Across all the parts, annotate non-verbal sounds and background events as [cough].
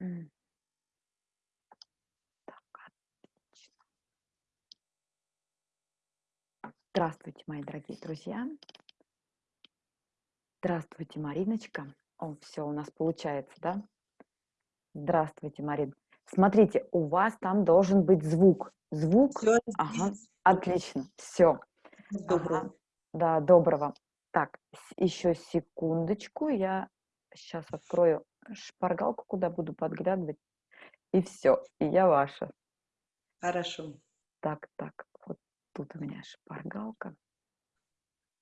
М. Так, отлично. Здравствуйте, мои дорогие друзья. Здравствуйте, Мариночка. О, все у нас получается, да? Здравствуйте, Марин. Смотрите, у вас там должен быть звук. Звук? Все Ага, здесь. отлично, все. Доброго. Ага, да, доброго. Так, еще секундочку, я сейчас открою шпаргалку, куда буду подглядывать, и все, и я ваша. Хорошо. Так, так, вот тут у меня шпаргалка.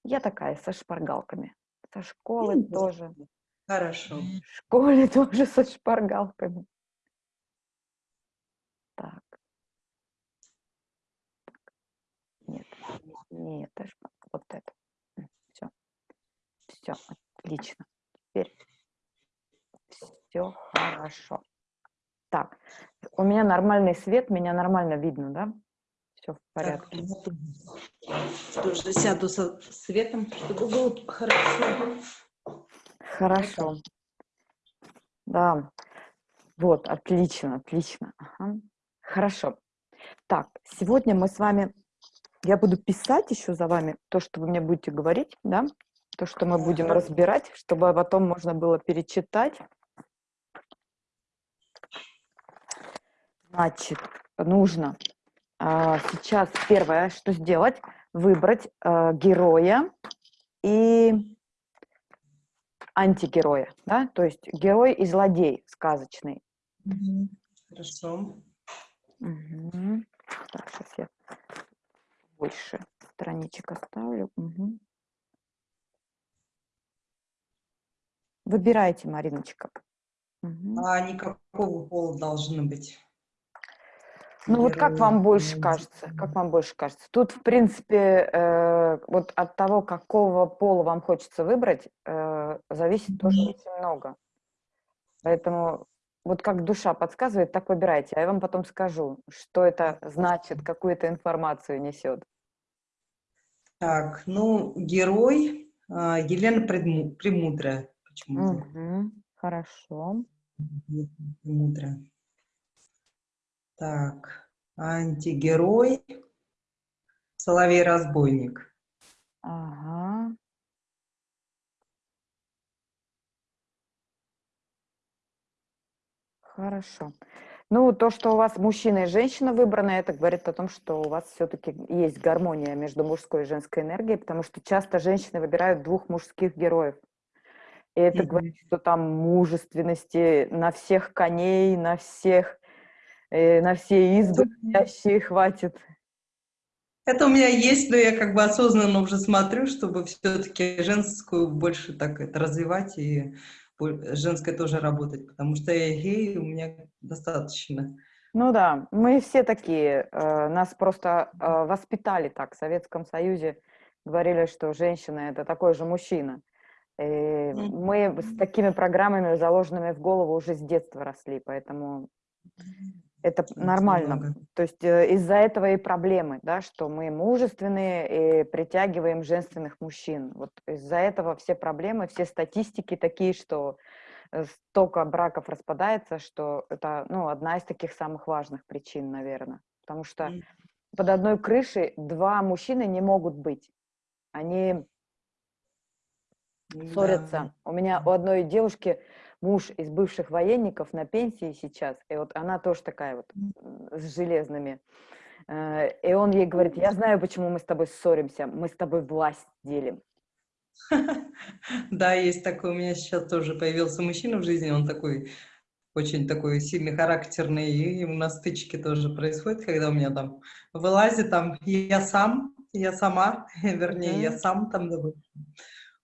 Я такая со шпаргалками. Со школы Ну, тоже. Хорошо. В школе [laughs] тоже со шпаргалками. Так. Нет, не это шпаргалка, вот это. Все. Все, отлично. Теперь все хорошо. Так, у меня нормальный свет, меня нормально видно, да? Все в Так, порядке. я тоже сяду со светом, чтобы было хорошо. Хорошо. Да. Вот, отлично, отлично. Ага. Хорошо. Так, сегодня мы с вами, я буду писать еще за вами то, что вы мне будете говорить, да, то, что мы будем разбирать, чтобы потом можно было перечитать. Значит, нужно а, сейчас первое, что сделать, выбрать а, героя и антигероя, да, то есть герой и злодей сказочный. Хорошо. Мгм. Так, сейчас я больше страничек оставлю. Мгм. Выбирайте, Мариночка. Мгм. А они какого пола должны быть? Ну вот как вам больше кажется? Как вам больше кажется? Тут, в принципе, э, вот от того, какого пола вам хочется выбрать, э, зависит тоже очень много. Поэтому вот как душа подсказывает, так выбирайте. А я вам потом скажу, что это значит, какую это информацию несет. Так, ну, герой а, Елена Премудрая. Мгм. Хорошо. Премудрая. Так, антигерой Соловей-разбойник. Ага. Хорошо. Ну, то, что у вас мужчина и женщина выбраны, это говорит о том, что у вас все-таки есть гармония между мужской и женской энергией, потому что часто женщины выбирают двух мужских героев. И это говорит, что там мужественности на всех коней, на всех, э, на все избы ходящие хватит. Это у меня есть, но я как бы осознанно уже смотрю, чтобы все-таки женскую больше так это развивать и женской тоже работать, потому что я гей, у меня достаточно. Ну да, мы все такие. э, Нас просто э, воспитали так. В Советском Союзе говорили, что женщина – это такой же мужчина. И мы с такими программами, заложенными в голову, уже с детства росли, поэтому это Очень нормально. много. То есть э, из-за этого и проблемы, да, что мы мужественные и притягиваем женственных мужчин. Вот из-за этого все проблемы, все статистики такие, что э, столько браков распадается, что это ну, одна из таких самых важных причин, наверное. Потому что М. под одной крышей два мужчины не могут быть. Они Да. ссорятся. У меня у одной девушки муж из бывших военников на пенсии сейчас, и вот она тоже такая вот с железными. Э, И он ей говорит, я знаю, почему мы с тобой ссоримся, мы с тобой власть делим. [laughs] Да, есть такой, у меня сейчас тоже появился мужчина в жизни, он такой, очень такой сильный, характерный, и на стычке тоже происходит, когда у меня там вылазит, там, я сам, я сама, [laughs] вернее, я сам там,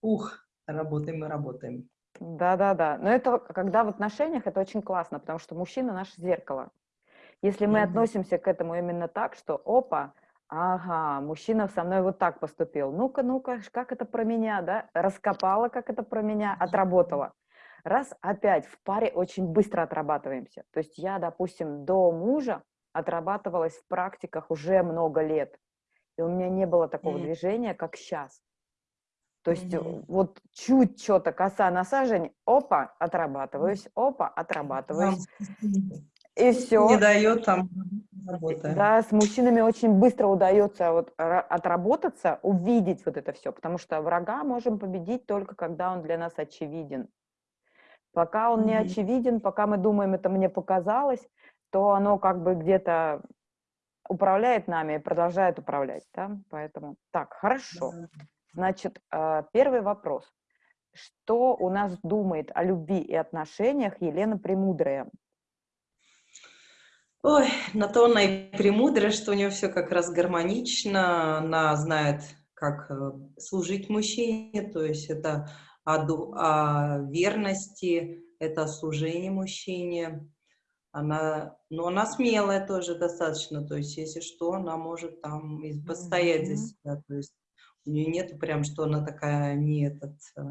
ух, работаем мы, работаем. Да-да-да. Но это когда в отношениях, это очень классно, потому что мужчина наше зеркало. Если мы Мгм. относимся к этому именно так, что опа, ага, мужчина со мной вот так поступил, ну-ка, ну-ка, как это про меня, да, раскопала, как это про меня, отработала. Раз, опять, в паре очень быстро отрабатываемся. То есть я, допустим, до мужа отрабатывалась в практиках уже много лет, и у меня не было такого М. движения, как сейчас. То есть Мгм. вот чуть что-то коса на сажень, опа, отрабатываюсь, опа, отрабатываюсь. И Не все. дает там работы. Да, с мужчинами очень быстро удается вот ра- отработаться, увидеть вот это все, потому что врага можем победить только когда он для нас очевиден. Пока он не Мгм. очевиден, пока мы думаем, это мне показалось, то оно как бы где-то управляет нами и продолжает управлять, да, поэтому, так, хорошо. Да. Значит, а, первый вопрос. Что у нас думает о любви и отношениях Елена Премудрая? Ой, на то она и премудрая, что у нее все как раз гармонично, она знает, как э, служить мужчине, то есть это о, о верности, это о служении мужчине. Она, ну, она смелая тоже достаточно, то есть если что, она может там постоять за Мгм. себя, то есть у нее нету прям, что она такая не этот, э,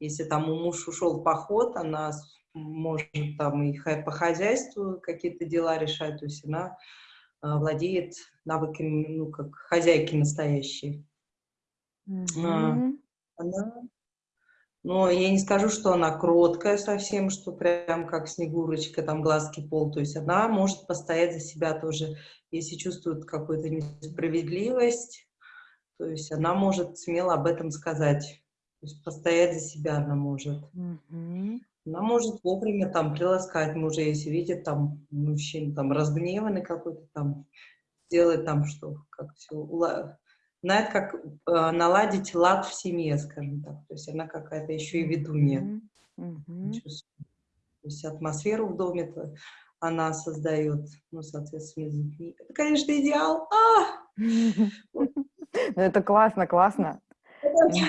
если там у муж ушел в поход, она может там и по хозяйству какие-то дела решать, то есть она э, владеет навыками, ну, как хозяйки настоящей. Мгм. Она, но я не скажу, что она кроткая совсем, что прям как Снегурочка, там глазки пол, то есть она может постоять за себя тоже, если чувствует какую-то несправедливость, то есть она может смело об этом сказать, то есть постоять за себя она может. Мгм. Она может вовремя там приласкать мужа, если видит там мужчина там разгневанный какой-то там, делает там что, как все, знает, как э, наладить лад в семье, скажем так. То есть она какая-то еще и ведунья. Чувствую. То есть атмосферу в доме то она создает, ну, соответственно, с детьми. Это, конечно, идеал. А! [laughs] Ну, [laughs] это классно, классно.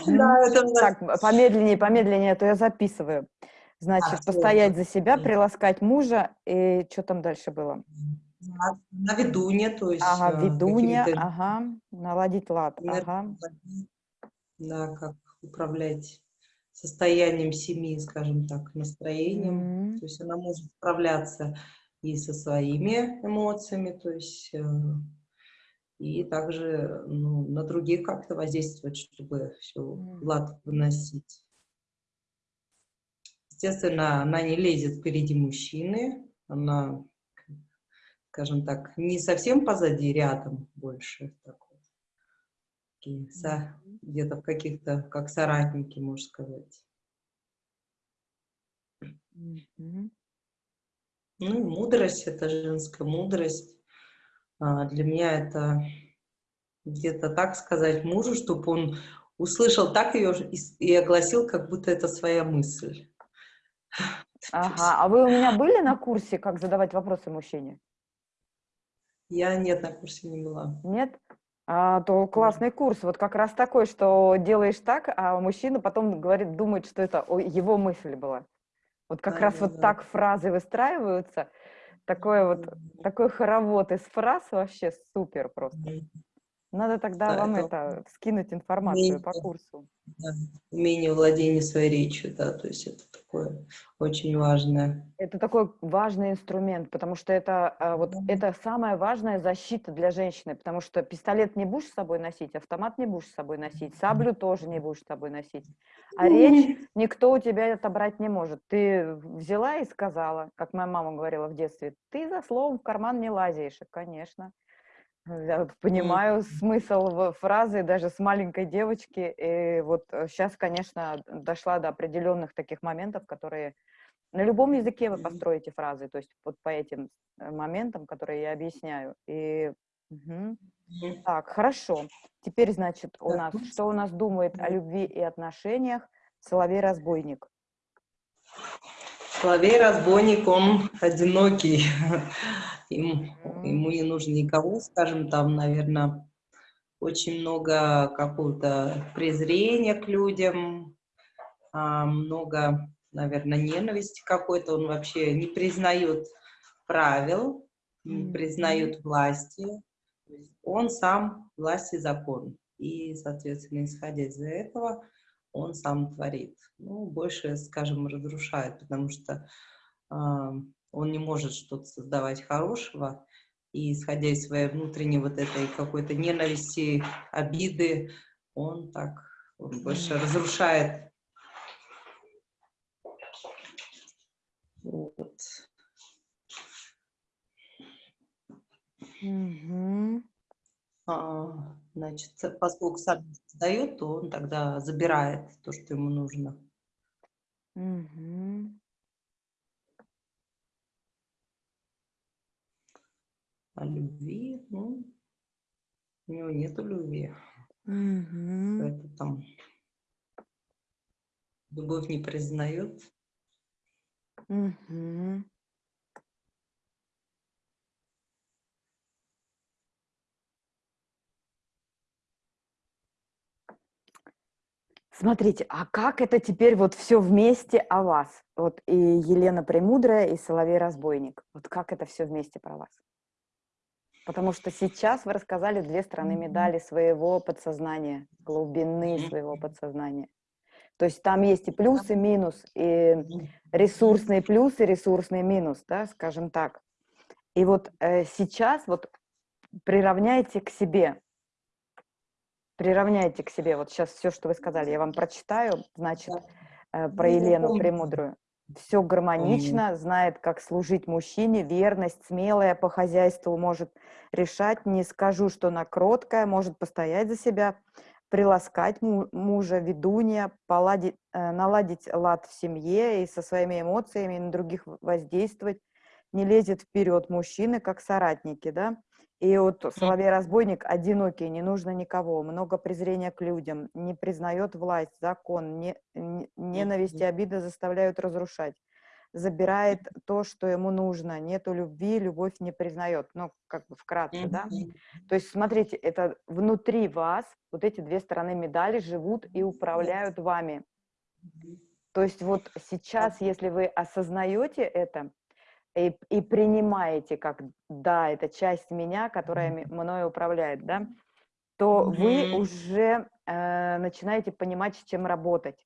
Да, это Так, помедленнее, помедленнее, а то я записываю. Значит, постоять за себя, приласкать мужа, и что там дальше было? на, на ведунья, то есть Ага, э, ведунья, ага, наладить лад, ага. да, как управлять состоянием семьи, скажем так, настроением. М, То есть она может справляться и со своими эмоциями, то есть э, и также ну, на других как-то воздействовать, чтобы все лад выносить. Естественно, она не лезет впереди мужчины, она, скажем так, не совсем позади, рядом больше. Где-то в каких-то, как соратники, можно сказать. Мгм. Ну и мудрость, это женская мудрость. А, Для меня это где-то так сказать мужу, чтобы он услышал так ее и, огласил, как будто это своя мысль. [laughs] Ага, а вы у меня были на курсе, как задавать вопросы мужчине? Я нет, на курсе не была. Нет? А, то классный курс, вот как раз такой, что делаешь так, а мужчина потом говорит, думает, что это его мысль была. Вот как раз вот Да-да-да. так фразы выстраиваются, такое вот, такой хоровод из фраз вообще супер просто. Надо тогда Да, вам это это, скинуть информацию по умение. курсу. Да, Умение владения своей речью, да, то есть это такое очень важное. Это такой важный инструмент, потому что это а, вот Мгм. это самая важная защита для женщины, потому что пистолет не будешь с собой носить, автомат не будешь с собой носить, саблю тоже не будешь с собой носить, а речь никто у тебя отобрать не может. Ты взяла и сказала, как моя мама говорила в детстве, ты за словом в карман не лазишь, И, конечно. Я вот понимаю смысл в- фразы даже с маленькой девочки. И вот сейчас, конечно, дошла до определенных таких моментов, которые на любом языке вы построите фразы, то есть вот по этим э, моментам, которые я объясняю. И. Мгм. так, хорошо. Теперь, значит, у нас, ну, что у нас думает о любви и отношениях Соловей-разбойник? Соловей-разбойник, он одинокий. [laughs] Ему, ему не нужно никого, скажем, там, наверное, очень много какого-то презрения к людям, а, много, наверное, ненависти какой-то. Он вообще не признает правил, не признает власти. Он сам власть и закон. И, соответственно, исходя из этого, он сам творит. Ну, больше, скажем, разрушает, потому что а, он не может что-то создавать хорошего, и исходя из своей внутренней вот этой какой-то ненависти, обиды, он так Он больше разрушает. Вот. Мгм. А, значит, поскольку сам дает, то он тогда забирает то, что ему нужно. Мгм. А любви, ну, у него нету любви. Мгм. Это там любовь не признает. Мгм. Смотрите, а как это теперь вот все вместе о вас? Вот и Елена Премудрая, и Соловей Разбойник. Вот как это все вместе про вас? Потому что сейчас вы рассказали две стороны медали своего подсознания, глубины своего подсознания. То есть там есть и плюс, и минус, и ресурсный плюс, и ресурсный минус, да, скажем так. И вот э, сейчас вот приравняйте к себе, приравняйте к себе, вот сейчас все, что вы сказали, я вам прочитаю, значит, э, про Ну, Елену. Премудрую. Все гармонично, знает, как служить мужчине, верность, смелая по хозяйству может решать, не скажу, что она кроткая, может постоять за себя, приласкать му- мужа, ведунья, поладить, э, наладить лад в семье и со своими эмоциями на других воздействовать, не лезет вперед мужчины, как соратники, да. И вот Соловей-разбойник одинокий, не нужно никого, много презрения к людям, не признает власть, закон, не, не- ненависть и обида заставляют разрушать. Забирает то, что ему нужно, нету любви, любовь не признает. Ну, как бы вкратце, да. То есть, смотрите, это внутри вас, вот эти две стороны медали живут и управляют вами. То есть вот сейчас, если вы осознаете это и, и принимаете, как да, это часть меня, которая мной управляет, да, то вы Мгм. уже э, начинаете понимать, с чем работать.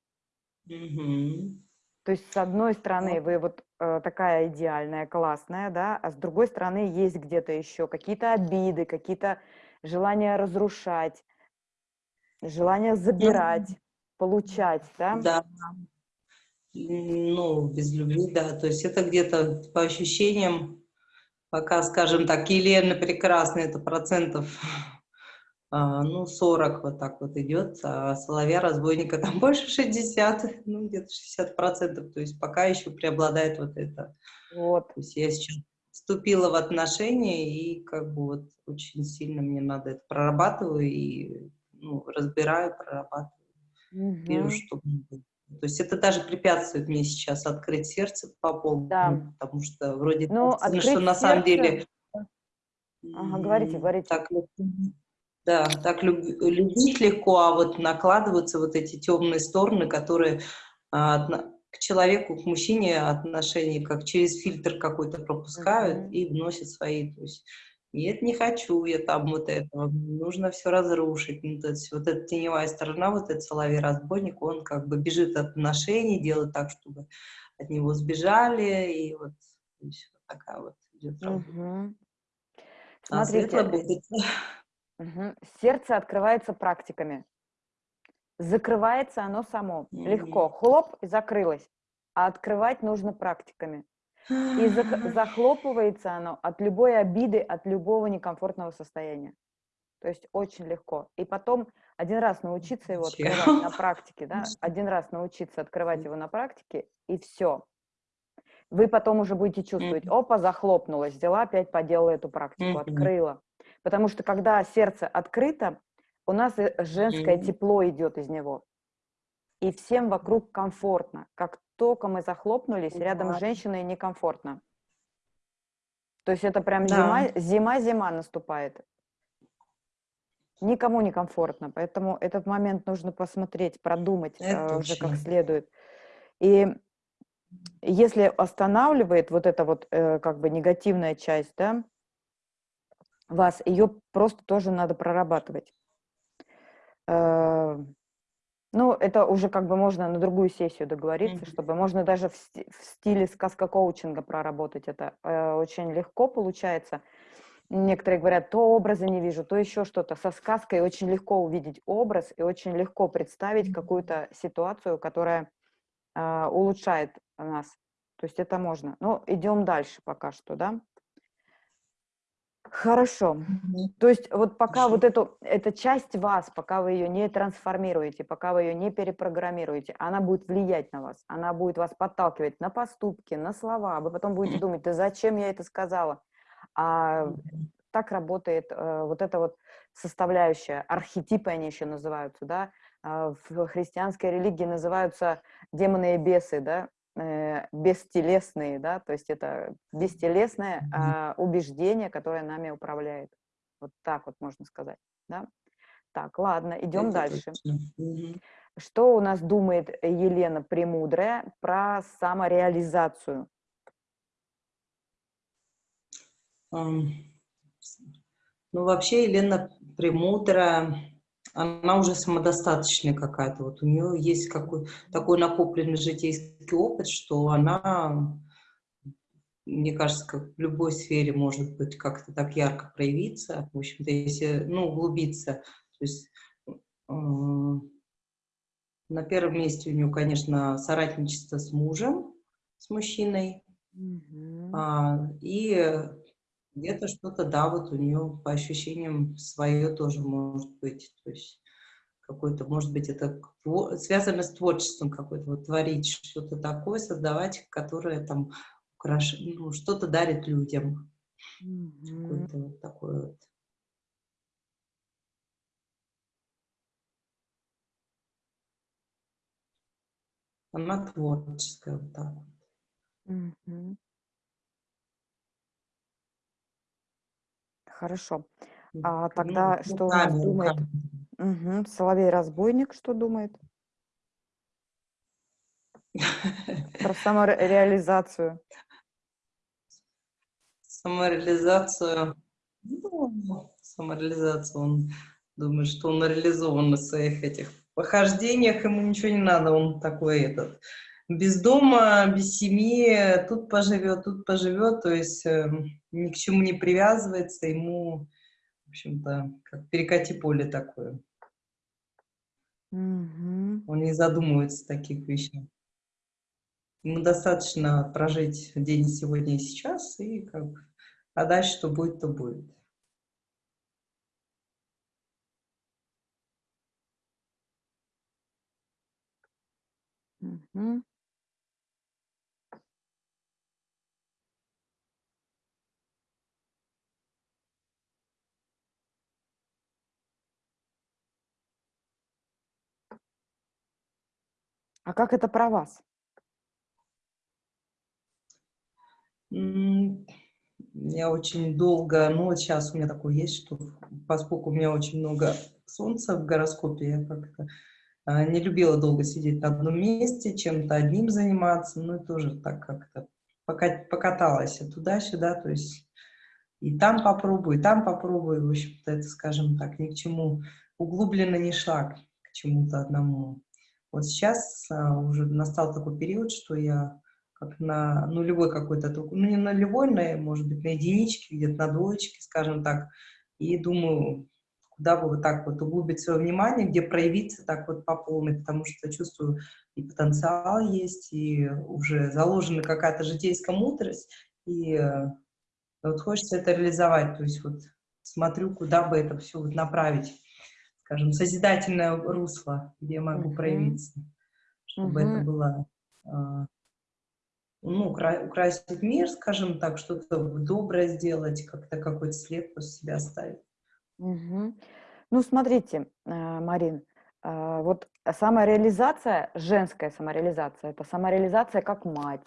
Мгм. То есть, с одной стороны, вы вот э, такая идеальная, классная, да, а с другой стороны, есть где-то еще какие-то обиды, какие-то желания разрушать, желание забирать, получать, да? Да. Ну, без любви, да. То есть это где-то по ощущениям, пока, скажем так, Елена прекрасная, это процентов, [laughs] а, ну, 40 вот так вот идет, а Соловья разбойника там [laughs] больше 60, ну, где-то 60 процентов. То есть пока еще преобладает вот это. Вот. То есть я сейчас вступила в отношения, и как бы вот очень сильно мне надо это прорабатываю, и ну, разбираю, прорабатываю. Вижу, Мгм. что. То есть это даже препятствует мне сейчас открыть сердце по полному, Да. потому что вроде Ну, кажется, что на самом деле Ага, говорите, говорите. так, да, так люб- любить легко, а вот накладываются вот эти темные стороны, которые а, к человеку, к мужчине отношения как через фильтр какой-то пропускают Мгм. и вносят свои. То есть нет, не хочу я там вот этого, нужно все разрушить. Ну, то есть вот эта теневая сторона, вот этот соловей-разбойник, он как бы бежит от отношений, делает так, чтобы от него сбежали, и вот, есть вот такая вот идет работа. Светлое Смотрите, будет. мгм, сердце открывается практиками. Закрывается оно само. Легко. Хлоп, и закрылось. А открывать нужно практиками. И зах- захлопывается оно от любой обиды, от любого некомфортного состояния. То есть очень легко. И потом один раз научиться его открывать на практике, да, один раз научиться открывать его на практике, и все. Вы потом уже будете чувствовать, опа, захлопнулась, взяла, опять поделала эту практику, открыла. Потому что когда сердце открыто, у нас и женское тепло идет из него. И всем вокруг комфортно. Как только мы захлопнулись, рядом с Да. женщиной некомфортно. То есть это прям Да. зима, зима-зима наступает. Никому не комфортно, поэтому этот момент нужно посмотреть, продумать Это э, уже как точно. следует. И если останавливает вот эта вот э, как бы негативная часть, да, вас, ее просто тоже надо прорабатывать. Э, Ну, это уже как бы можно на другую сессию договориться, Мгм. чтобы можно даже в, в стиле сказка-коучинга проработать это. Э, Очень легко получается. некоторые говорят, то образа не вижу, то еще что-то. Со сказкой очень легко увидеть образ и очень легко представить какую-то ситуацию, которая э, улучшает нас. То есть это можно. Ну, идем дальше пока что, да? Хорошо. То есть вот пока вот эту, эта часть вас, пока вы ее не трансформируете, пока вы ее не перепрограммируете, она будет влиять на вас, она будет вас подталкивать на поступки, на слова. Вы потом будете думать, да зачем я это сказала? А так работает э, вот эта вот составляющая, архетипы они еще называются, да, э, в христианской религии называются демоны и бесы, да, э, бестелесные, да, то есть это бестелесное э, убеждение, которое нами управляет. Вот так вот можно сказать, да. Так, ладно, идем это дальше. Что у нас думает Елена Премудрая про самореализацию? Ну, вообще Елена Премудрая, она уже самодостаточная какая-то. Вот у нее есть какой такой накопленный житейский опыт, что она, мне кажется, как в любой сфере может быть как-то так ярко проявиться. В общем-то, если, ну, углубиться. То есть э, на первом месте у нее, конечно, соратничество с мужем, с мужчиной. Mm -hmm. а, и где-то что-то, да, вот у нее по ощущениям свое тоже может быть. То есть какой-то, может быть, это связано с творчеством какой-то, вот творить что-то такое, создавать, которое там украш... ну, что-то дарит людям. Mm -hmm. Какой-то вот такой вот. Она творческая вот так. Mm -hmm. Хорошо. А тогда что у нас думает? Угу. Соловей-разбойник что думает? Про самореализацию. Самореализацию. Ну, самореализацию. Он думает, что он реализован на своих этих похождениях, ему ничего не надо, он такой этот без дома, без семьи, тут поживет, тут поживет, то есть э, ни к чему не привязывается, ему, в общем-то, как перекати поле такое. Mm Он не задумывается о таких вещах. Ему достаточно прожить день сегодня и сейчас, и как а дальше что будет, то будет. Mm А как это про вас? Я очень долго, ну вот сейчас у меня такое есть, что поскольку у меня очень много солнца в гороскопе, я как-то а, не любила долго сидеть на одном месте, чем-то одним заниматься, ну и тоже так как-то покаталась туда-сюда, то есть и там попробую, и там попробую, в общем-то, это, скажем так, ни к чему углубленно не шла к чему-то одному. Вот сейчас а, уже настал такой период, что я как на нулевой какой-то, ну не на нулевой, но, может быть, на единичке, где-то на двоечке, скажем так, и думаю, куда бы вот так вот углубить свое внимание, где проявиться так вот по полной, потому что чувствую, и потенциал есть, и уже заложена какая-то житейская мудрость, и э, вот хочется это реализовать, то есть вот смотрю, куда бы это все вот направить скажем, созидательное русло, где я могу uh -huh. проявиться, чтобы uh -huh. это было, а, ну, укра украсить мир, скажем так, что-то доброе сделать, как-то какой-то след после себя оставить. Uh -huh. Ну, смотрите, э, Марин, э, вот самореализация, женская самореализация, это самореализация как мать,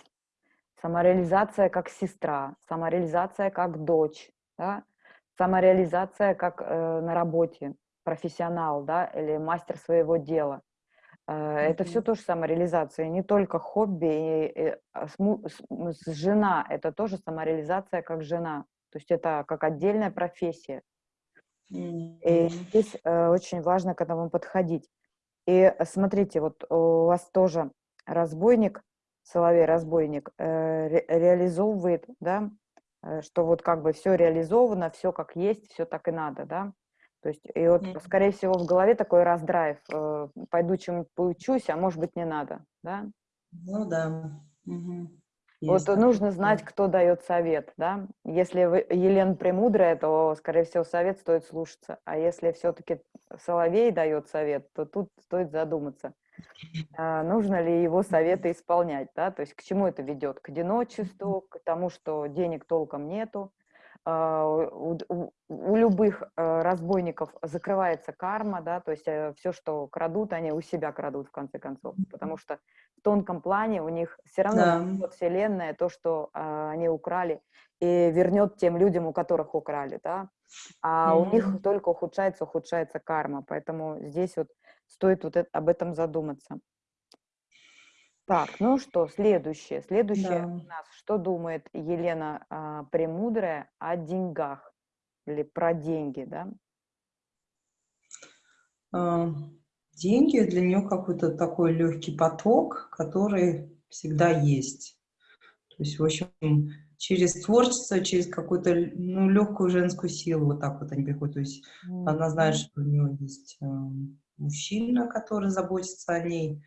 самореализация как сестра, самореализация как дочь, да? самореализация как э, на работе, профессионал, да, или мастер своего дела. Mm-hmm. Это все тоже самореализация, не только хобби. И, и, а, жена – это тоже самореализация как жена. То есть это как отдельная профессия. И здесь э, очень важно к этому подходить. И смотрите, вот у вас тоже разбойник, соловей-разбойник, э, ре, реализовывает, да, э, что вот как бы все реализовано, все как есть, все так и надо, да. То есть, и вот, скорее всего, в голове такой раздрайв, э, пойду чем поучусь, а может быть, не надо, да? Ну да. Угу. Вот нужно знать, кто дает совет, да. Если вы, Елена Премудрая, то, скорее всего, совет стоит слушаться. А если все-таки Соловей дает совет, то тут стоит задуматься, а, нужно ли его советы исполнять, да, то есть к чему это ведет? К одиночеству, к тому, что денег толком нету, у, у, у любых э, разбойников закрывается карма, да, то есть э, все, что крадут, они у себя крадут в конце концов, потому что в тонком плане у них все равно да. вот вселенная то, что а, они украли, и вернет тем людям, у которых украли, да, а mm-hmm. у них только ухудшается, ухудшается карма, поэтому здесь вот стоит вот это, об этом задуматься. Так, ну что, следующее. Следующее да. у нас, что думает Елена а, Премудрая о деньгах или про деньги, да? А, деньги для нее какой-то такой легкий поток, который всегда есть. То есть, в общем, через творчество, через какую-то ну, легкую женскую силу вот так вот они приходят. То есть mm -hmm. она знает, что у нее есть э, мужчина, который заботится о ней,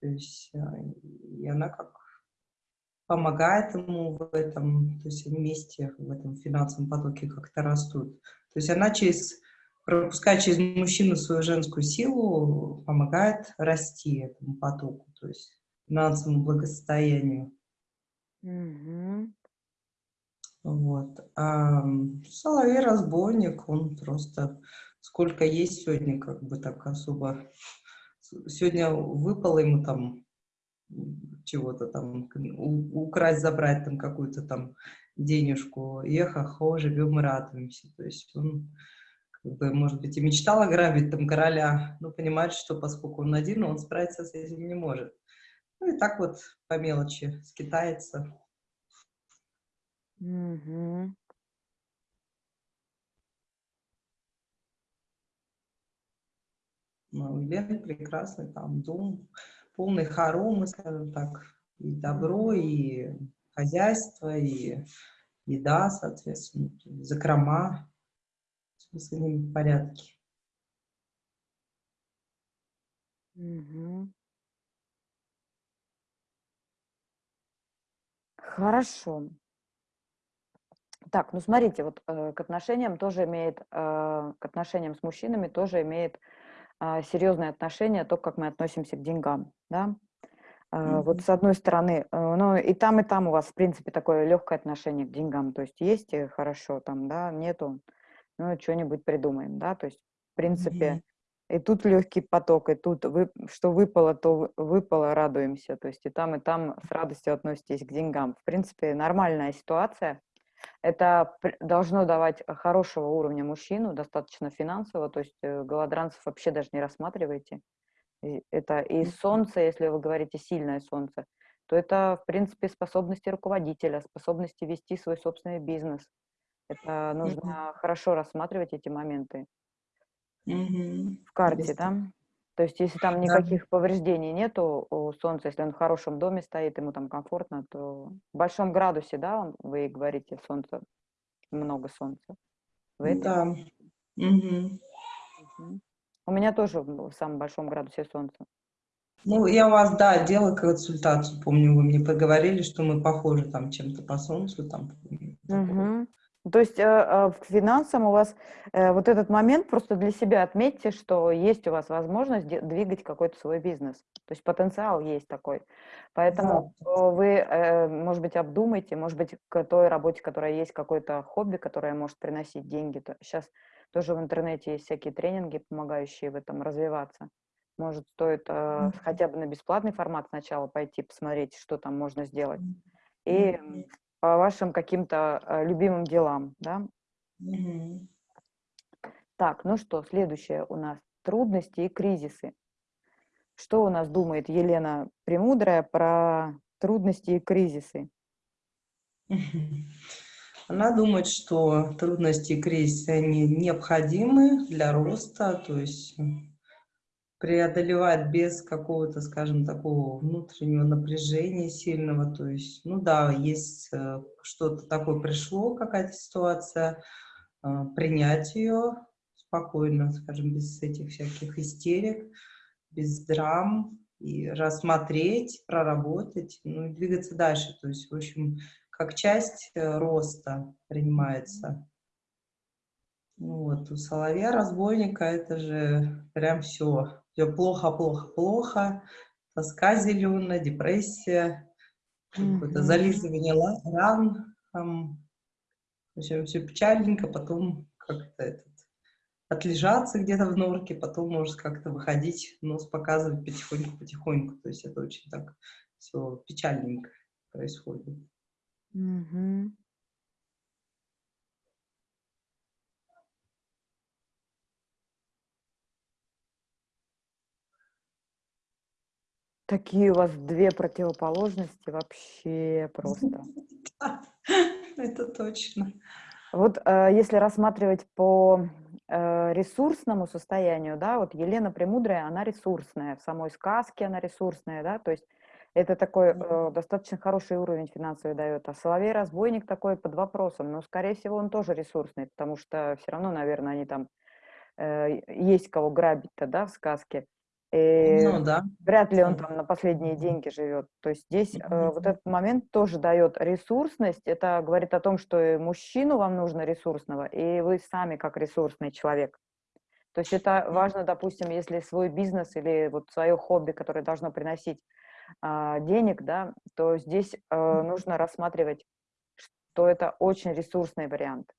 то есть, э, и она как помогает ему в этом, то есть вместе в этом финансовом потоке как-то растут. То есть она через, пропуская через мужчину свою женскую силу, помогает расти этому потоку, то есть финансовому благосостоянию. Mm Вот. А Соловей-разбойник, он просто сколько есть сегодня, как бы так особо сегодня выпало ему там чего-то там, украсть, забрать там какую-то там денежку, ехо-хо, живем и радуемся. То есть он, как бы, может быть, и мечтал ограбить там короля, но понимает, что поскольку он один, он справиться с этим не может. Ну и так вот по мелочи скитается. Mm -hmm. Ну, Лены прекрасный там дом, полный хоромы, скажем так, и добро, и хозяйство, и еда, соответственно, закрома, все с ними в порядке. Хорошо. Так, ну смотрите, вот э, к отношениям тоже имеет, э, к отношениям с мужчинами тоже имеет серьезное отношение, то, как мы относимся к деньгам, да. Mm-hmm. Вот с одной стороны, э, ну и там, и там у вас, в принципе, такое легкое отношение к деньгам, то есть есть хорошо там, да, нету, ну, что-нибудь придумаем, да, то есть, в принципе, mm-hmm. и тут легкий поток, и тут, вы, что выпало, то выпало, радуемся, то есть и там, и там с радостью относитесь к деньгам. В принципе, нормальная ситуация, это должно давать хорошего уровня мужчину, достаточно финансово, то есть э, голодранцев вообще даже не рассматривайте. Это и солнце, если вы говорите сильное солнце, то это, в принципе, способности руководителя, способности вести свой собственный бизнес. Это нужно mm -hmm. хорошо рассматривать эти моменты mm -hmm. в карте, да? То есть, если там никаких да. повреждений нету у Солнца, если он в хорошем доме стоит, ему там комфортно, то в большом градусе, да, он, вы говорите, Солнце, много Солнца. Вы да. Угу. Угу. У меня тоже в самом большом градусе Солнца. Ну, я у вас, да, делала консультацию, помню, вы мне поговорили, что мы похожи там чем-то по Солнцу, там. Угу. То есть э, э, в финансам у вас э, вот этот момент просто для себя отметьте, что есть у вас возможность двигать какой-то свой бизнес. То есть потенциал есть такой. Поэтому да. вы, может быть, обдумайте, может быть, к той работе, которая есть, какое-то хобби, которое может приносить деньги. Сейчас тоже в интернете есть всякие тренинги, помогающие в этом развиваться. Может, стоит -hmm. хотя бы на бесплатный формат сначала пойти посмотреть, что там можно сделать. И по вашим каким-то э, любимым делам, да? Угу. Так, ну что, следующее у нас трудности и кризисы. Что у нас думает Елена Премудрая про трудности и кризисы? [laughs] Она думает, что трудности и кризисы, они необходимы для роста, то есть преодолевать без какого-то, скажем, такого внутреннего напряжения сильного. То есть, ну да, есть э, что-то такое пришло, какая-то ситуация, э, принять ее спокойно, скажем, без этих всяких истерик, без драм, и рассмотреть, проработать, ну и двигаться дальше. То есть, в общем, как часть э, роста принимается. Ну вот, у соловья разбойника это же прям все. Все плохо, плохо, плохо. Тоска зеленая, депрессия, какое-то зализывание ран. Там, в общем, все печальненько, потом как-то этот, отлежаться где-то в норке, потом может как-то выходить, нос показывать потихоньку-потихоньку. То есть это очень так все печальненько происходит. Мгм. Такие у вас две противоположности вообще просто. [laughs] это точно. Вот э, если рассматривать по э, ресурсному состоянию, да, вот Елена Премудрая, она ресурсная, в самой сказке она ресурсная, да, то есть это такой э, достаточно хороший уровень финансовый дает. А Соловей-разбойник такой под вопросом, но, скорее всего, он тоже ресурсный, потому что все равно, наверное, они там э, есть кого грабить-то, да, в сказке. И ну, да. Вряд ли он там на последние деньги живет. То есть здесь э, вот этот момент тоже дает ресурсность. Это говорит о том, что и мужчину вам нужно ресурсного, и вы сами как ресурсный человек. То есть это важно, допустим, если свой бизнес или вот свое хобби, которое должно приносить э, денег, да, то здесь э, нужно рассматривать, что это очень ресурсный вариант.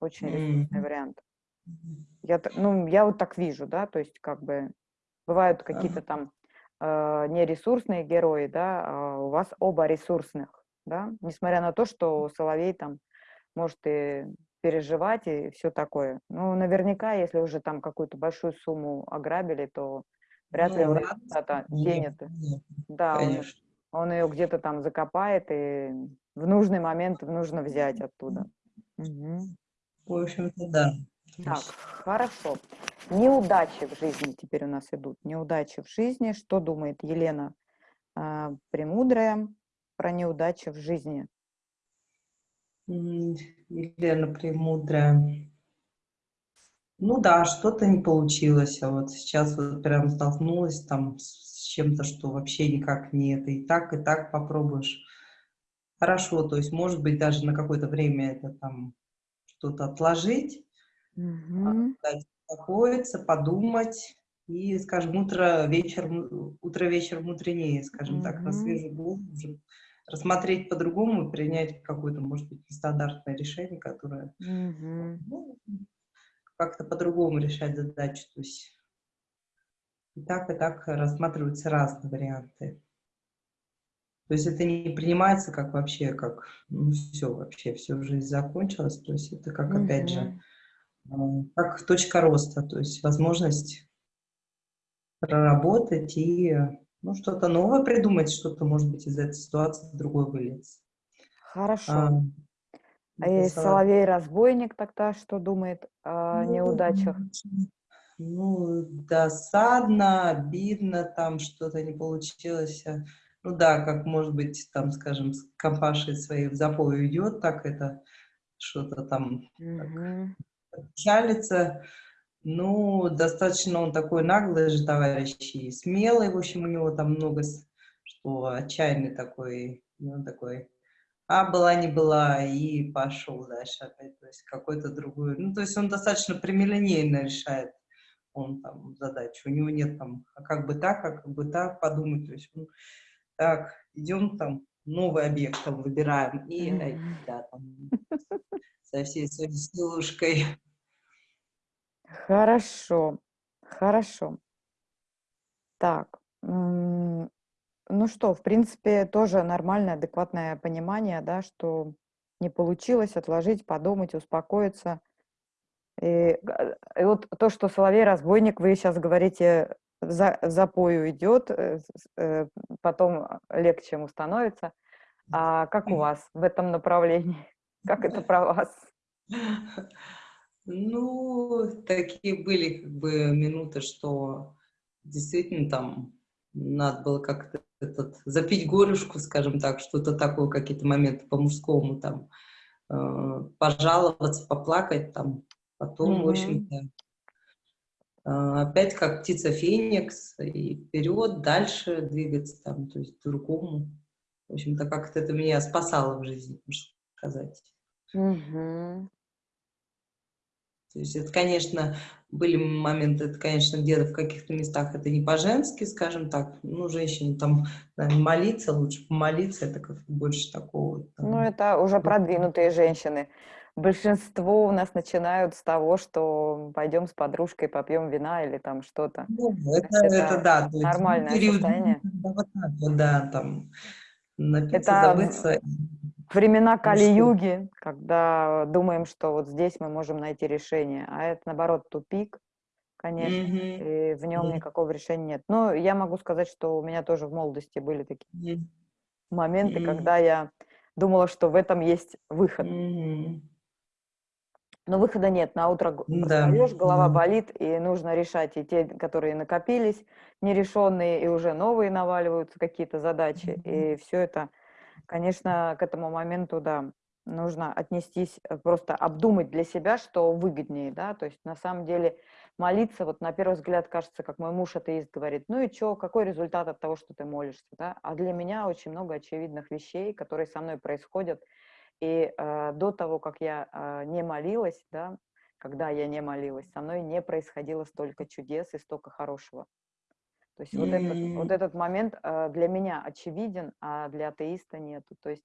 Очень ресурсный вариант. Я, ну, я вот так вижу, да, то есть как бы Бывают какие-то там э, нересурсные герои, да, а у вас оба ресурсных, да, несмотря на то, что Соловей там может и переживать и все такое. Ну, наверняка, если уже там какую-то большую сумму ограбили, то вряд ну, ли он куда-то денет. Да, он, он ее где-то там закопает и в нужный момент нужно взять оттуда. Угу. В общем-то, да. Так, хорошо. Неудачи в жизни теперь у нас идут. Неудачи в жизни. Что думает Елена э, Премудрая про неудачи в жизни? Елена Премудрая. Ну да, что-то не получилось. А вот сейчас вот прям столкнулась там с чем-то, что вообще никак не это. И так, и так попробуешь. Хорошо, то есть, может быть, даже на какое-то время это там что-то отложить, Угу. успокоиться, подумать и, скажем, утро, вечер, утро, вечер мудренее, скажем угу. так, на свежую голову рассмотреть по-другому, принять какое-то, может быть, нестандартное решение, которое угу. ну, как-то по-другому решать задачу. То есть и так, и так рассматриваются разные варианты. То есть это не принимается как вообще, как, ну, все, вообще, всю жизнь закончилась. То есть это как, опять же, как точка роста, то есть возможность проработать и ну, что-то новое придумать, что-то, может быть, из этой ситуации другой вылез. Хорошо. А, а Соловей-разбойник тогда что думает о ну, неудачах? Ну, досадно, обидно, там что-то не получилось. Ну да, как, может быть, там, скажем, с компашей своей в запой уйдет, так это что-то там угу печалится. Ну, достаточно он такой наглый же товарищ и смелый, в общем, у него там много, что отчаянный такой, он такой, а была не была, и пошел дальше опять, то есть какой-то другой, ну, то есть он достаточно прямолинейно решает он там задачу, у него нет там, а как бы так, а как бы так, подумать, то есть, он, так, идем там, новый объект там выбираем, и, -hmm. да, там, со всей своей силушкой Хорошо, хорошо. Так, ну что, в принципе, тоже нормальное, адекватное понимание, да, что не получилось отложить, подумать, успокоиться. И, и вот то, что Соловей-разбойник, вы сейчас говорите, за, запою идет, э, э, потом легче ему становится. А как у вас в этом направлении? Как это про вас? [laughs] Ну, такие были как бы минуты, что действительно там надо было как-то этот, запить горюшку, скажем так, что-то такое, какие-то моменты по-мужскому там, э, пожаловаться, поплакать там, потом, mm -hmm. в общем-то, э, опять как птица Феникс, и вперед, дальше двигаться там, то есть другому. В общем-то, как-то это меня спасало в жизни, можно сказать. Mm -hmm. То есть это, конечно, были моменты, это, конечно, где-то в каких-то местах это не по-женски, скажем так. Ну, женщине там наверное, молиться, лучше помолиться, это как больше такого. Там, ну, это уже продвинутые женщины. Большинство у нас начинают с того, что пойдем с подружкой, попьем вина или там что-то. Ну, это, это, это да. Нормальное период, состояние. Да, там напиться, это... забыться времена ну Кали-юги, когда думаем, что вот здесь мы можем найти решение, а это, наоборот, тупик, конечно, mm -hmm. и в нем mm -hmm. никакого решения нет. Но я могу сказать, что у меня тоже в молодости были такие mm -hmm. моменты, mm -hmm. когда я думала, что в этом есть выход. Mm -hmm. Но выхода нет, на утро да. голова да. болит, и нужно решать и те, которые накопились, нерешенные, и уже новые наваливаются какие-то задачи, mm -hmm. и все это Конечно, к этому моменту, да, нужно отнестись, э, просто обдумать для себя, что выгоднее, да, то есть на самом деле молиться, вот на первый взгляд кажется, как мой муж атеист говорит, ну и что, какой результат от того, что ты молишься, да, а для меня очень много очевидных вещей, которые со мной происходят, и э, до того, как я э, не молилась, да, когда я не молилась, со мной не происходило столько чудес и столько хорошего. То есть вот, этот, вот этот момент э, для меня очевиден, а для атеиста нету. То есть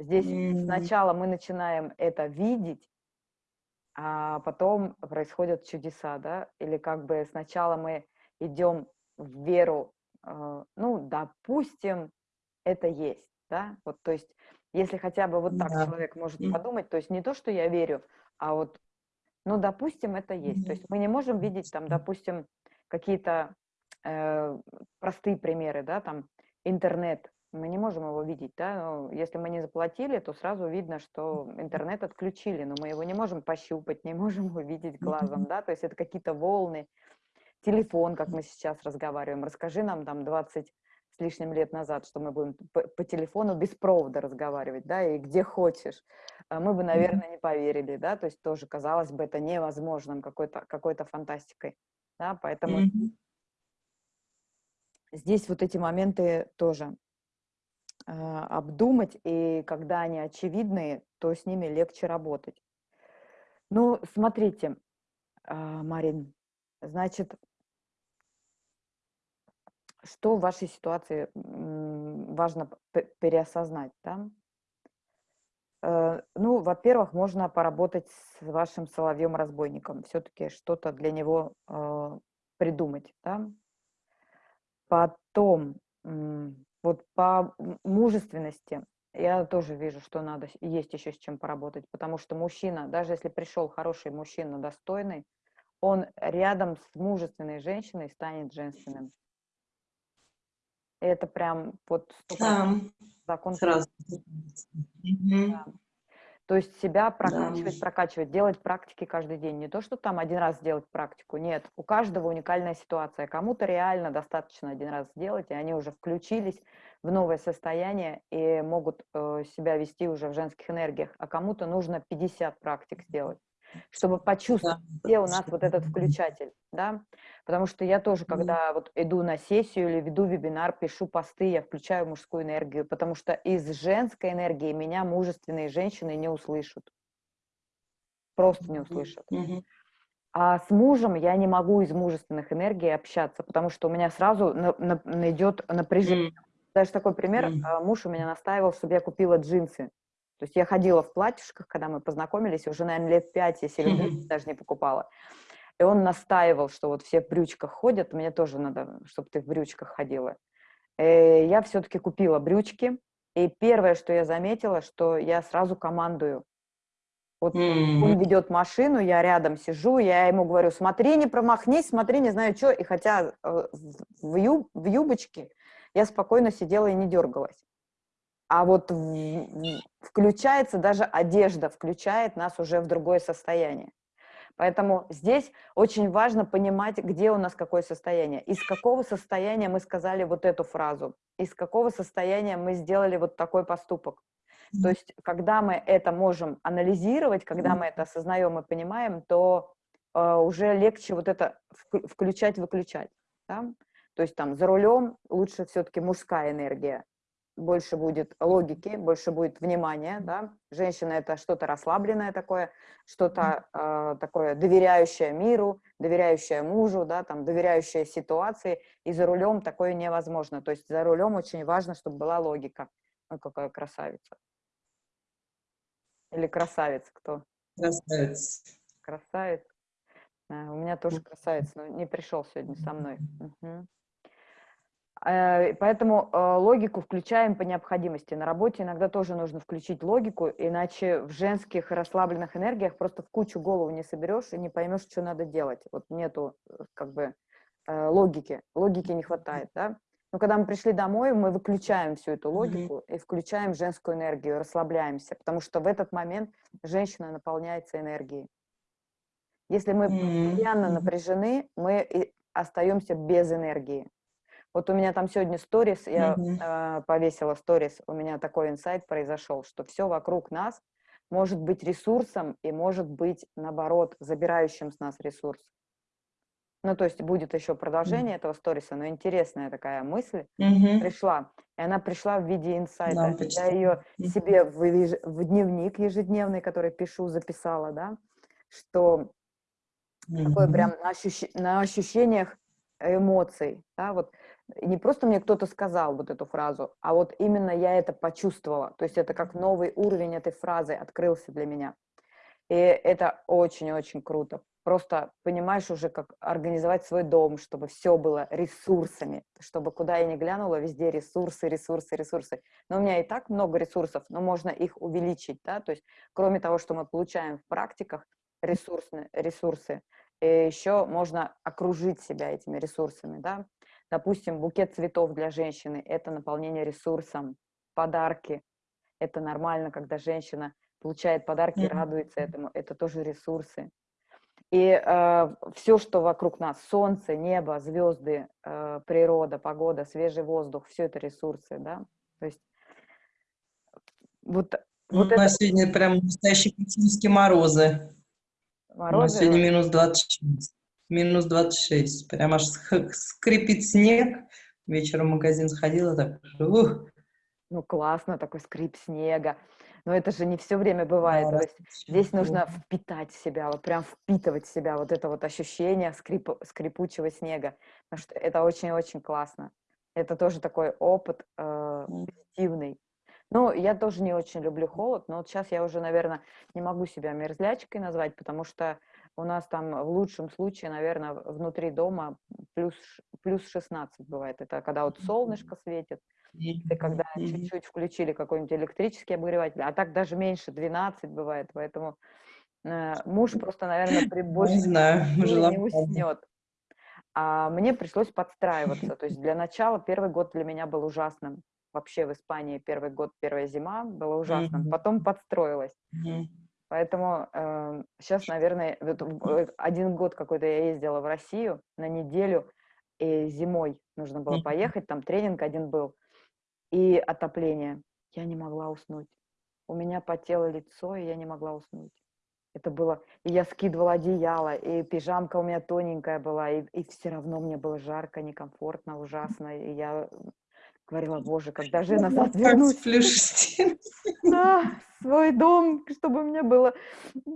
здесь сначала мы начинаем это видеть, а потом происходят чудеса, да, или как бы сначала мы идем в веру, э, ну, допустим, это есть, да, вот, то есть если хотя бы вот так да. человек может подумать, то есть не то, что я верю, а вот, ну, допустим, это есть, то есть мы не можем видеть там, допустим, какие-то простые примеры, да, там интернет, мы не можем его видеть, да, но если мы не заплатили, то сразу видно, что интернет отключили, но мы его не можем пощупать, не можем [laughs] увидеть глазом, да, то есть это какие-то волны, телефон, как мы сейчас разговариваем, расскажи нам там 20 с лишним лет назад, что мы будем по, по телефону без провода разговаривать, да, и где хочешь, а мы бы, наверное, не поверили, да, то есть тоже казалось бы это невозможным, какой-то какой-то фантастикой, да, поэтому здесь вот эти моменты тоже э, обдумать, и когда они очевидные, то с ними легче работать. Ну, смотрите, э, Марин, значит, что в вашей ситуации важно переосознать, да? Э, ну, во-первых, можно поработать с вашим соловьем-разбойником, все-таки что-то для него э, придумать, да? Потом, вот по мужественности я тоже вижу, что надо, есть еще с чем поработать, потому что мужчина, даже если пришел хороший мужчина, достойный, он рядом с мужественной женщиной станет женственным. Это прям вот да. закон. Сразу. Да. То есть себя прокачивать, да. прокачивать, делать практики каждый день. Не то, что там один раз сделать практику, нет. У каждого уникальная ситуация. Кому-то реально достаточно один раз сделать, и они уже включились в новое состояние и могут э, себя вести уже в женских энергиях, а кому-то нужно 50 практик сделать чтобы почувствовать, где у нас вот этот включатель, да, потому что я тоже, когда вот иду на сессию или веду вебинар, пишу посты, я включаю мужскую энергию, потому что из женской энергии меня мужественные женщины не услышат, просто не услышат. А с мужем я не могу из мужественных энергий общаться, потому что у меня сразу на, на, найдет напряжение. Даже такой пример, mm. муж у меня настаивал, чтобы я купила джинсы. То есть я ходила в платьишках, когда мы познакомились, уже, наверное, лет пять я себе даже не покупала. И он настаивал, что вот все в брючках ходят, мне тоже надо, чтобы ты в брючках ходила. И э, я все-таки купила брючки, и первое, что я заметила, что я сразу командую. Вот mm-hmm. он ведет машину, я рядом сижу, я ему говорю, смотри, не промахнись, смотри, не знаю что. И хотя э, в, юб, в юбочке я спокойно сидела и не дергалась. А вот включается даже одежда, включает нас уже в другое состояние. Поэтому здесь очень важно понимать, где у нас какое состояние. Из какого состояния мы сказали вот эту фразу, из какого состояния мы сделали вот такой поступок. То есть, когда мы это можем анализировать, когда мы это осознаем и понимаем, то э, уже легче вот это включать-выключать. Да? То есть там за рулем лучше все-таки мужская энергия, больше будет логики, больше будет внимания, да. Женщина это что-то расслабленное такое, что-то э, такое доверяющее миру, доверяющее мужу, да, там доверяющее ситуации. И за рулем такое невозможно. То есть за рулем очень важно, чтобы была логика. Ой, какая красавица. Или красавец кто? Красавец. Красавец. А, у меня тоже красавец, но не пришел сегодня со мной. Угу. Поэтому э, логику включаем по необходимости. На работе иногда тоже нужно включить логику, иначе в женских расслабленных энергиях просто в кучу голову не соберешь и не поймешь, что надо делать. Вот нету э, как бы логики, логики не хватает, да? Но когда мы пришли домой, мы выключаем всю эту логику mm-hmm. и включаем женскую энергию, расслабляемся, потому что в этот момент женщина наполняется энергией. Если мы mm-hmm. постоянно напряжены, мы остаемся без энергии. Вот у меня там сегодня сторис, я mm-hmm. э, повесила сторис, у меня такой инсайт произошел, что все вокруг нас может быть ресурсом и может быть, наоборот, забирающим с нас ресурс. Ну, то есть будет еще продолжение mm-hmm. этого сториса, но интересная такая мысль mm-hmm. пришла. И она пришла в виде инсайта. Да, Я ее mm-hmm. себе в, в дневник ежедневный, который пишу, записала, да, что mm-hmm. такое прям на, ощущ... на ощущениях эмоций, да, вот не просто мне кто-то сказал вот эту фразу, а вот именно я это почувствовала, то есть это как новый уровень этой фразы открылся для меня. И это очень-очень круто, просто понимаешь уже, как организовать свой дом, чтобы все было ресурсами, чтобы куда я ни глянула, везде ресурсы, ресурсы, ресурсы. Но у меня и так много ресурсов, но можно их увеличить, да, то есть кроме того, что мы получаем в практиках, ресурсные, ресурсы, еще можно окружить себя этими ресурсами, да. Допустим, букет цветов для женщины – это наполнение ресурсом, подарки. Это нормально, когда женщина получает подарки, mm-hmm. радуется этому, это тоже ресурсы. И э, все, что вокруг нас, солнце, небо, звезды, э, природа, погода, свежий воздух, все это ресурсы, да. То есть вот, вот У это... нас сегодня прям настоящие пекинские морозы. Морозы? У нас сегодня минус 26. Минус 26. Прям аж скрипит снег. Вечером в магазин сходила, так... Ух. Ну, классно, такой скрип снега но это же не все время бывает. Да, То есть здесь нужно впитать себя, вот прям впитывать в себя вот это вот ощущение скрип, скрипучего снега, потому что это очень-очень классно. Это тоже такой опыт э, позитивный. Ну, я тоже не очень люблю холод, но вот сейчас я уже, наверное, не могу себя мерзлячкой назвать, потому что у нас там в лучшем случае, наверное, внутри дома плюс, плюс 16 бывает. Это когда вот солнышко светит, это когда чуть-чуть включили какой-нибудь электрический обогреватель, а так даже меньше, 12 бывает, поэтому э, муж просто, наверное, при большей не, знаю, не уснет. А мне пришлось подстраиваться, то есть [laughs] для начала первый год для меня был ужасным. Вообще в Испании первый год, первая зима было ужасным, потом подстроилась. Поэтому э, сейчас, наверное, вот, один год какой-то я ездила в Россию на неделю, и зимой нужно было поехать, там тренинг один был, и отопление. Я не могла уснуть. У меня потело лицо, и я не могла уснуть. Это было... И я скидывала одеяло, и пижамка у меня тоненькая была, и, и все равно мне было жарко, некомфортно, ужасно. И я говорила, боже, когда же я назад [laughs] вернусь? Да, свой дом, чтобы мне было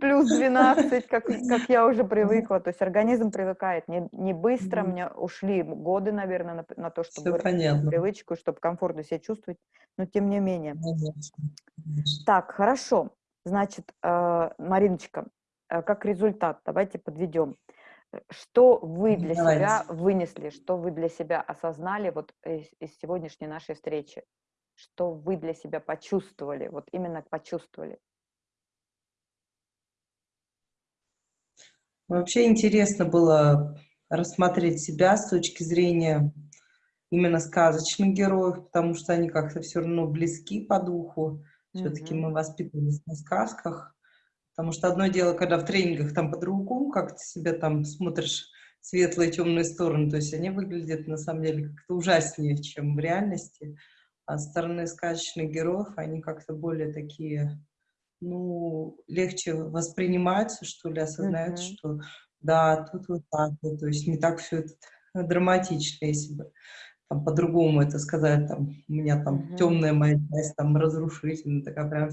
плюс 12, как, как я уже привыкла. То есть организм привыкает. Не, не быстро, мне ушли годы, наверное, на, на то, чтобы привычку, чтобы комфортно себя чувствовать, но тем не менее. Так, хорошо. Значит, э, Мариночка, э, как результат, давайте подведем. Что вы для Давайте. себя вынесли, что вы для себя осознали вот из, из сегодняшней нашей встречи? Что вы для себя почувствовали, вот именно почувствовали? Вообще интересно было рассмотреть себя с точки зрения именно сказочных героев, потому что они как-то все равно близки по духу. Все-таки mm -hmm. мы воспитывались на сказках. Потому что одно дело, когда в тренингах там по-другому, как ты себя там смотришь светлые и темные стороны, то есть они выглядят на самом деле как-то ужаснее, чем в реальности. А стороны сказочных героев, они как-то более такие, ну, легче воспринимаются, что ли, осознаются, mm-hmm. что да, тут вот так вот, то есть не так все это драматично, если бы там по-другому это сказать, там, у меня там mm-hmm. темная моя часть, там, разрушительная, такая прям,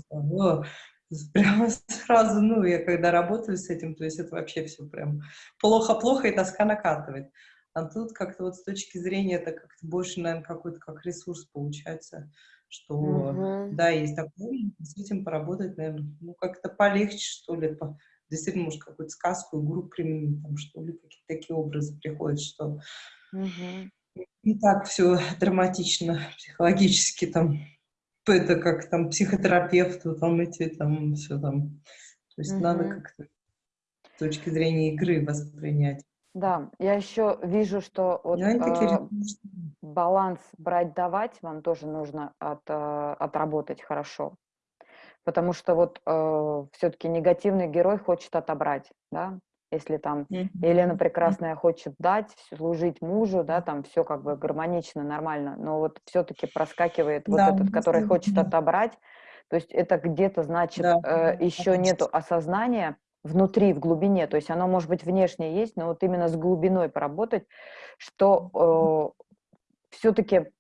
[laughs] прямо сразу, ну, я когда работаю с этим, то есть это вообще все прям плохо-плохо, и тоска накатывает. А тут как-то вот с точки зрения, это как-то больше, наверное, какой-то как ресурс получается, что, угу. да, есть такое, с этим поработать, наверное, ну, как-то полегче, что ли, по, действительно, может, какую-то сказку, игру применить, там, что ли, какие-то такие образы приходят, что угу. не так все драматично, психологически там это как там психотерапевту, там эти, там все там. То есть угу. надо как-то с точки зрения игры воспринять. Да, я еще вижу, что вот, э, баланс брать-давать вам тоже нужно от, э, отработать хорошо. Потому что вот э, все-таки негативный герой хочет отобрать, да, если там mm-hmm. Елена Прекрасная хочет дать, служить мужу, да, там все как бы гармонично, нормально, но вот все-таки проскакивает да, вот этот, который хочет отобрать, то есть это где-то, значит, да, э, еще нету осознания внутри, в глубине, то есть оно может быть внешне есть, но вот именно с глубиной поработать, что э, все-таки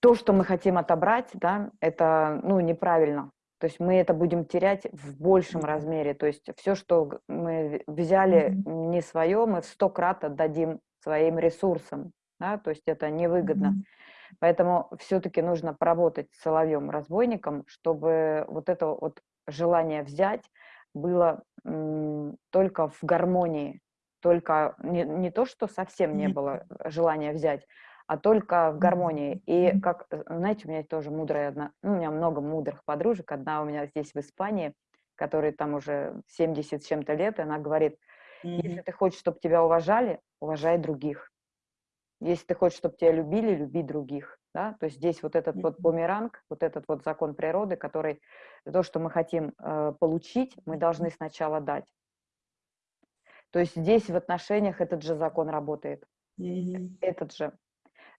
то, что мы хотим отобрать, да, это, ну, неправильно, то есть мы это будем терять в большем размере. То есть все, что мы взяли mm-hmm. не свое, мы в сто крат отдадим своим ресурсам. Да? То есть это невыгодно. Mm-hmm. Поэтому все-таки нужно поработать с соловьем-разбойником, чтобы вот это вот желание взять было только в гармонии, только не, не то, что совсем не было желания взять, а только в гармонии. И как, э, знаете, у меня тоже мудрая одна, ну, у меня много мудрых подружек, одна у меня здесь в Испании, которой там уже 70 с чем-то лет, и она говорит, если ты хочешь, чтобы тебя уважали, уважай других. Если ты хочешь, чтобы тебя любили, люби других. Да? То есть здесь вот этот вот бумеранг, вот этот вот закон природы, который то, что мы хотим э, получить, мы должны сначала дать. То есть здесь в отношениях этот же закон работает. Mm-hmm. Этот же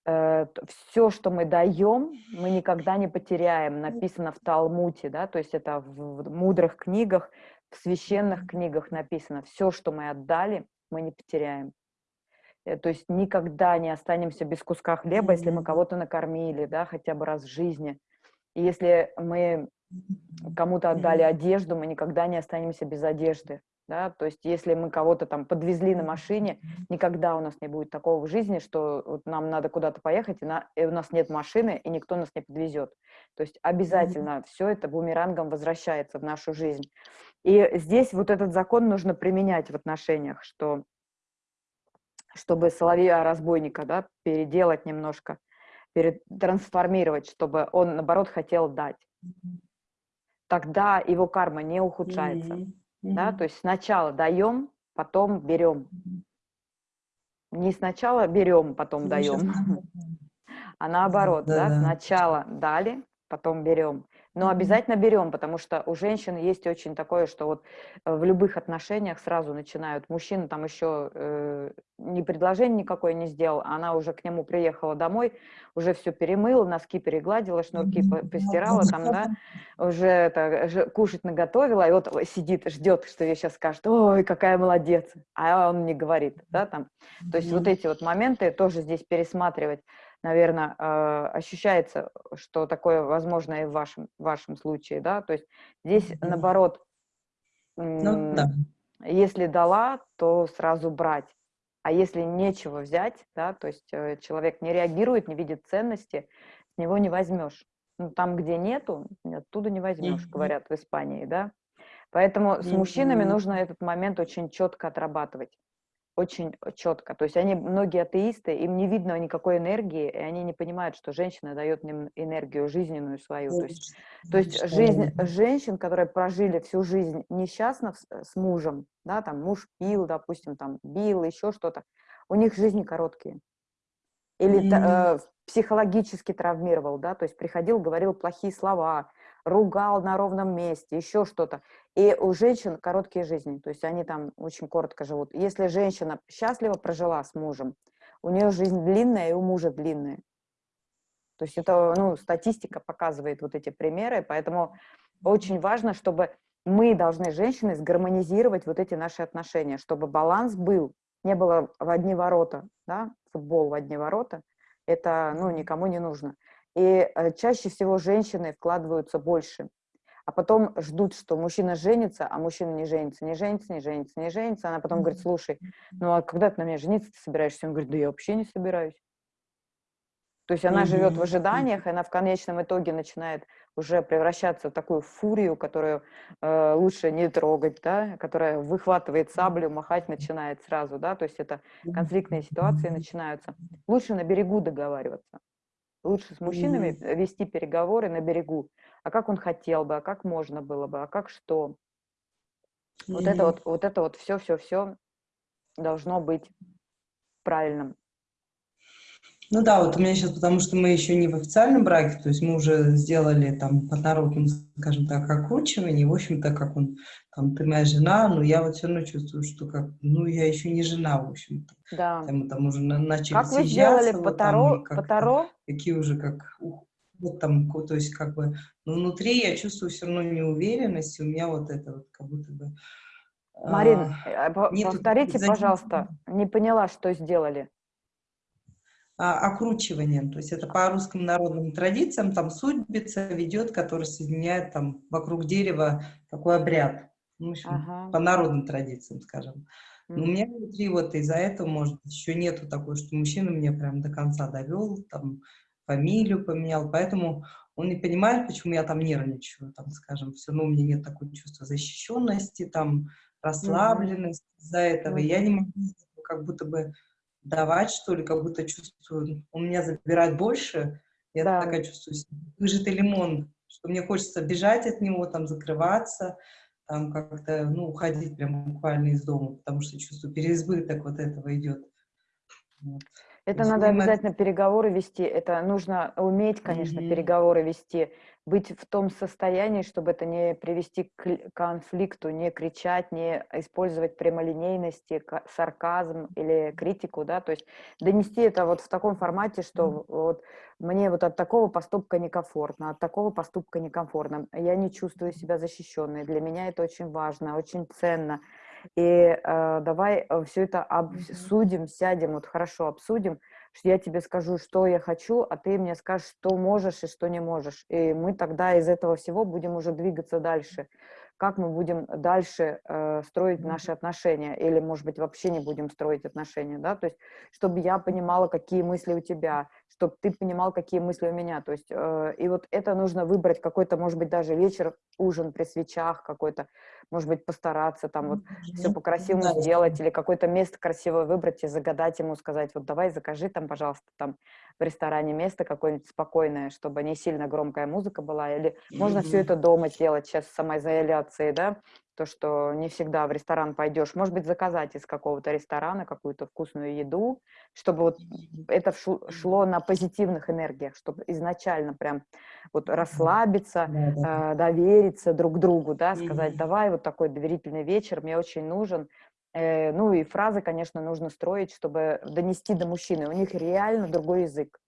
все, что мы даем, мы никогда не потеряем, написано в Талмуте, да, то есть это в, в мудрых книгах, в священных книгах написано, все, что мы отдали, мы не потеряем. Э, то есть никогда не останемся без куска хлеба, если мы кого-то накормили, да, хотя бы раз в жизни. И если мы кому-то отдали одежду, мы никогда не останемся без одежды да, то есть если мы кого-то там подвезли на машине, никогда у нас не будет такого в жизни, что вот нам надо куда-то поехать, и, на, и у нас нет машины, и никто нас не подвезет. То есть обязательно mm-hmm. все это бумерангом возвращается в нашу жизнь. И здесь вот этот закон нужно применять в отношениях, что чтобы соловья-разбойника да, переделать немножко, трансформировать, чтобы он, наоборот, хотел дать. Тогда его карма не ухудшается. Mm-hmm. Да? То есть сначала даем, потом берем. Не сначала берем, потом даем, [laughs] а наоборот, да, да, сначала дали, потом берем. Но обязательно берем, потому что у женщин есть очень такое, что вот э, в любых отношениях сразу начинают. Мужчина там еще э, ни предложение никакое не сделал, а она уже к нему приехала домой, уже все перемыла, носки перегладила, шнурки постирала там, да, [laughs] уже это, кушать наготовила, и вот сидит, ждет, что ей сейчас скажет, ой, какая молодец, а он не говорит, да, там. То есть вот эти вот моменты тоже здесь пересматривать наверное, э, ощущается, что такое возможно и в вашем, в вашем случае, да, то есть здесь, наоборот, ну, да. если дала, то сразу брать, а если нечего взять, да, то есть э, человек не реагирует, не видит ценности, с него не возьмешь. Ну, там, где нету, оттуда не возьмешь, говорят в Испании, да. Поэтому с мужчинами нужно этот момент очень четко отрабатывать очень четко. То есть они, многие атеисты, им не видно никакой энергии, и они не понимают, что женщина дает им энергию жизненную свою. То есть, то есть жизнь женщин, которые прожили всю жизнь несчастно с, с мужем, да, там муж пил, допустим, там бил, еще что-то, у них жизни короткие. Или mm-hmm. э, психологически травмировал, да, то есть приходил, говорил плохие слова, ругал на ровном месте, еще что-то. И у женщин короткие жизни, то есть они там очень коротко живут. Если женщина счастливо прожила с мужем, у нее жизнь длинная и у мужа длинная. То есть это, ну, статистика показывает вот эти примеры, поэтому очень важно, чтобы мы должны, женщины, сгармонизировать вот эти наши отношения, чтобы баланс был, не было в одни ворота, да, футбол в одни ворота, это, ну, никому не нужно. И э, чаще всего женщины вкладываются больше, а потом ждут, что мужчина женится, а мужчина не женится, не женится, не женится, не женится. Она потом говорит, слушай, ну а когда ты на меня жениться ты собираешься? Он говорит, да я вообще не собираюсь. То есть она живет в ожиданиях, и она в конечном итоге начинает уже превращаться в такую фурию, которую э, лучше не трогать, да, которая выхватывает саблю, махать начинает сразу, да, то есть это конфликтные ситуации начинаются. Лучше на берегу договариваться. Лучше с мужчинами вести переговоры на берегу. А как он хотел бы, а как можно было бы, а как что. Вот это вот, вот это вот все-все-все должно быть правильным. Ну да, вот у меня сейчас, потому что мы еще не в официальном браке, то есть мы уже сделали там по народному, скажем так, окручивание, в общем-то, как он, там, ты моя жена, но я вот все равно чувствую, что как, ну, я еще не жена, в общем-то. Да. Там, там уже начали Как вы сделали по Таро? По Таро? Какие уже как, вот там, то есть как бы, но внутри я чувствую все равно неуверенность, у меня вот это вот как будто бы... Марин, а, повторите, пожалуйста, не поняла, что сделали окручиванием. То есть это по русским народным традициям, там судьбица ведет, который соединяет там вокруг дерева такой обряд. Ну, в общем, ага. по народным традициям, скажем. Но у меня внутри вот из-за этого, может еще нету такой, что мужчина меня прям до конца довел, там, фамилию поменял, поэтому он не понимает, почему я там нервничаю, там, скажем, все равно у меня нет такого чувства защищенности, там, расслабленности из-за этого, mm-hmm. я не могу как будто бы давать, что ли, как будто чувствую, он меня забирает больше, я да. такая чувствую, выжатый лимон, что мне хочется бежать от него, там, закрываться, там, как-то, ну, уходить прям буквально из дома, потому что чувствую, переизбыток вот этого идет. Вот. Это надо понимать... обязательно переговоры вести, это нужно уметь, конечно, mm-hmm. переговоры вести, быть в том состоянии, чтобы это не привести к конфликту, не кричать, не использовать прямолинейность, сарказм или критику, да, то есть донести это вот в таком формате, что вот мне вот от такого поступка некомфортно, от такого поступка некомфортно, я не чувствую себя защищенной, для меня это очень важно, очень ценно, и э, давай э, все это обсудим, сядем, вот хорошо обсудим, что я тебе скажу, что я хочу, а ты мне скажешь, что можешь и что не можешь. И мы тогда из этого всего будем уже двигаться дальше. Как мы будем дальше э, строить наши отношения, или, может быть, вообще не будем строить отношения, да, то есть, чтобы я понимала, какие мысли у тебя, чтобы ты понимал, какие мысли у меня, то есть, э, и вот это нужно выбрать какой-то, может быть, даже вечер, ужин при свечах какой-то, может быть, постараться там вот mm-hmm. все по-красивому да, сделать или какое-то место красивое выбрать и загадать ему, сказать, вот давай закажи там, пожалуйста, там в ресторане место какое-нибудь спокойное, чтобы не сильно громкая музыка была, или mm-hmm. можно все это дома делать сейчас самоизоляции, да, то, что не всегда в ресторан пойдешь, может быть, заказать из какого-то ресторана какую-то вкусную еду, чтобы вот это шло на позитивных энергиях, чтобы изначально прям вот расслабиться, э, довериться друг другу, да, сказать, давай вот такой доверительный вечер, мне очень нужен. Э, ну и фразы, конечно, нужно строить, чтобы донести до мужчины. У них реально другой язык.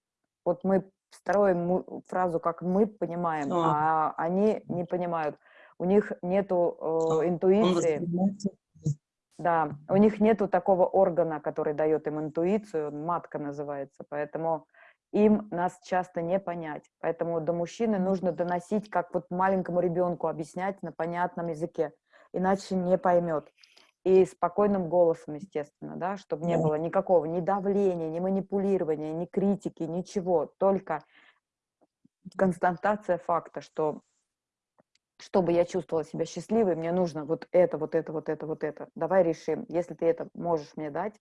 Вот мы строим фразу, как мы понимаем, а они не понимают у них нету э, интуиции. Да, у них нету такого органа, который дает им интуицию, матка называется, поэтому им нас часто не понять. Поэтому до мужчины нужно доносить, как вот маленькому ребенку объяснять на понятном языке, иначе не поймет. И спокойным голосом, естественно, да, чтобы не было никакого ни давления, ни манипулирования, ни критики, ничего, только констатация факта, что чтобы я чувствовала себя счастливой, мне нужно вот это, вот это, вот это, вот это. Давай решим. Если ты это можешь мне дать,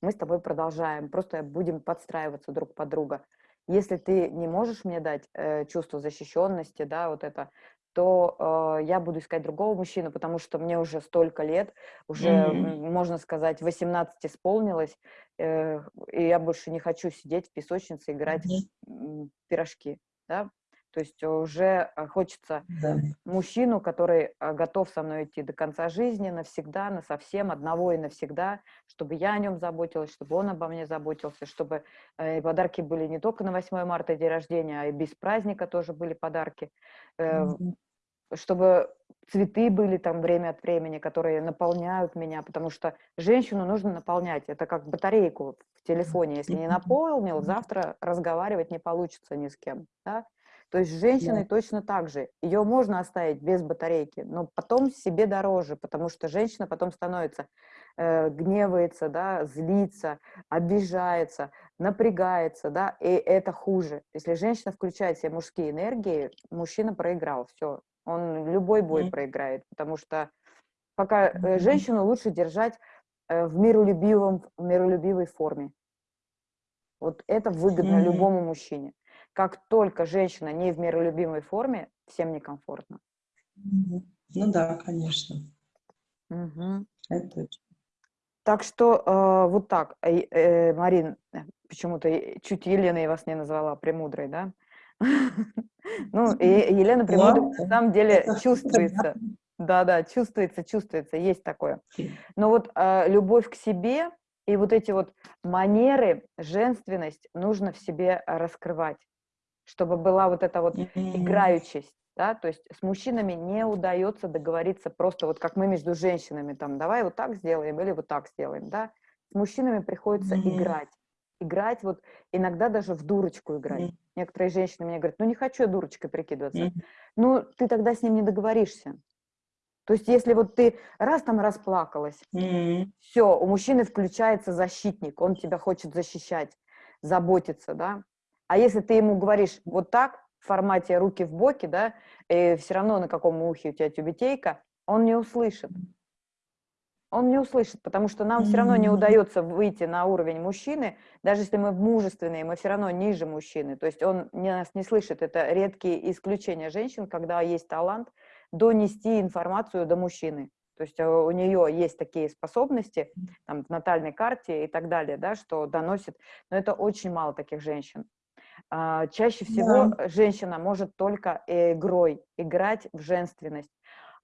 мы с тобой продолжаем. Просто будем подстраиваться друг под друга. Если ты не можешь мне дать э, чувство защищенности, да, вот это, то э, я буду искать другого мужчину, потому что мне уже столько лет, уже, mm-hmm. можно сказать, 18 исполнилось, э, и я больше не хочу сидеть в песочнице играть mm-hmm. в пирожки, да, То есть уже э, хочется Да. мужчину, который э, готов со мной идти до конца жизни, навсегда, на совсем, одного и навсегда, чтобы я о нем заботилась, чтобы он обо мне заботился, чтобы э, подарки были не только на 8 марта, день рождения, а и без праздника тоже были подарки, э, Мгм. чтобы цветы были там время от времени, которые наполняют меня, потому что женщину нужно наполнять. Это как батарейку в телефоне. Если не наполнил, завтра разговаривать не получится ни с кем. Да? То есть с женщиной точно так же. Ее можно оставить без батарейки, но потом себе дороже, потому что женщина потом становится, э, гневается, да, злится, обижается, напрягается, да, и это хуже. Если женщина включает все мужские энергии, мужчина проиграл, все. Он любой бой Мгм. проиграет, потому что пока э, Мгм. женщину лучше держать э, в миролюбивом, в миролюбивой форме. Вот это выгодно Мгм. любому мужчине. Как только женщина не в миролюбимой форме, всем некомфортно. Ну да, конечно. Мгм. Это точно. Так что э, вот так, Э, э, Марин, э, почему-то чуть Елена я вас не назвала премудрой, да? [laughs] Ну, Елена премудрой на самом деле чувствуется. Да-да, чувствуется, чувствуется, есть такое. Но вот э, любовь к себе и вот эти вот манеры, женственность нужно в себе раскрывать, чтобы была вот эта вот играючесть, да, то есть с мужчинами не удается договориться просто вот как мы между женщинами, там, давай вот так сделаем или вот так сделаем, да, с мужчинами приходится играть, играть вот, иногда даже в дурочку играть. Некоторые женщины мне говорят, ну не хочу я дурочкой прикидываться, ну ты тогда с ним не договоришься. То есть если вот ты раз там расплакалась, все, у мужчины включается защитник, он тебя хочет защищать, заботиться, да. А если ты ему говоришь вот так, в формате руки в боки, да, и все равно на каком ухе у тебя тюбетейка, он не услышит. Он не услышит, потому что нам все равно не удается выйти на уровень мужчины, даже если мы мужественные, мы все равно ниже мужчины. То есть он не, нас не слышит. Это редкие исключения женщин, когда есть талант донести информацию до мужчины. То есть э, у нее есть такие способности, там, в натальной карте и так далее, да, что доносит, но это очень мало таких женщин. А, Чаще всего Да. женщина может только игрой играть в женственность.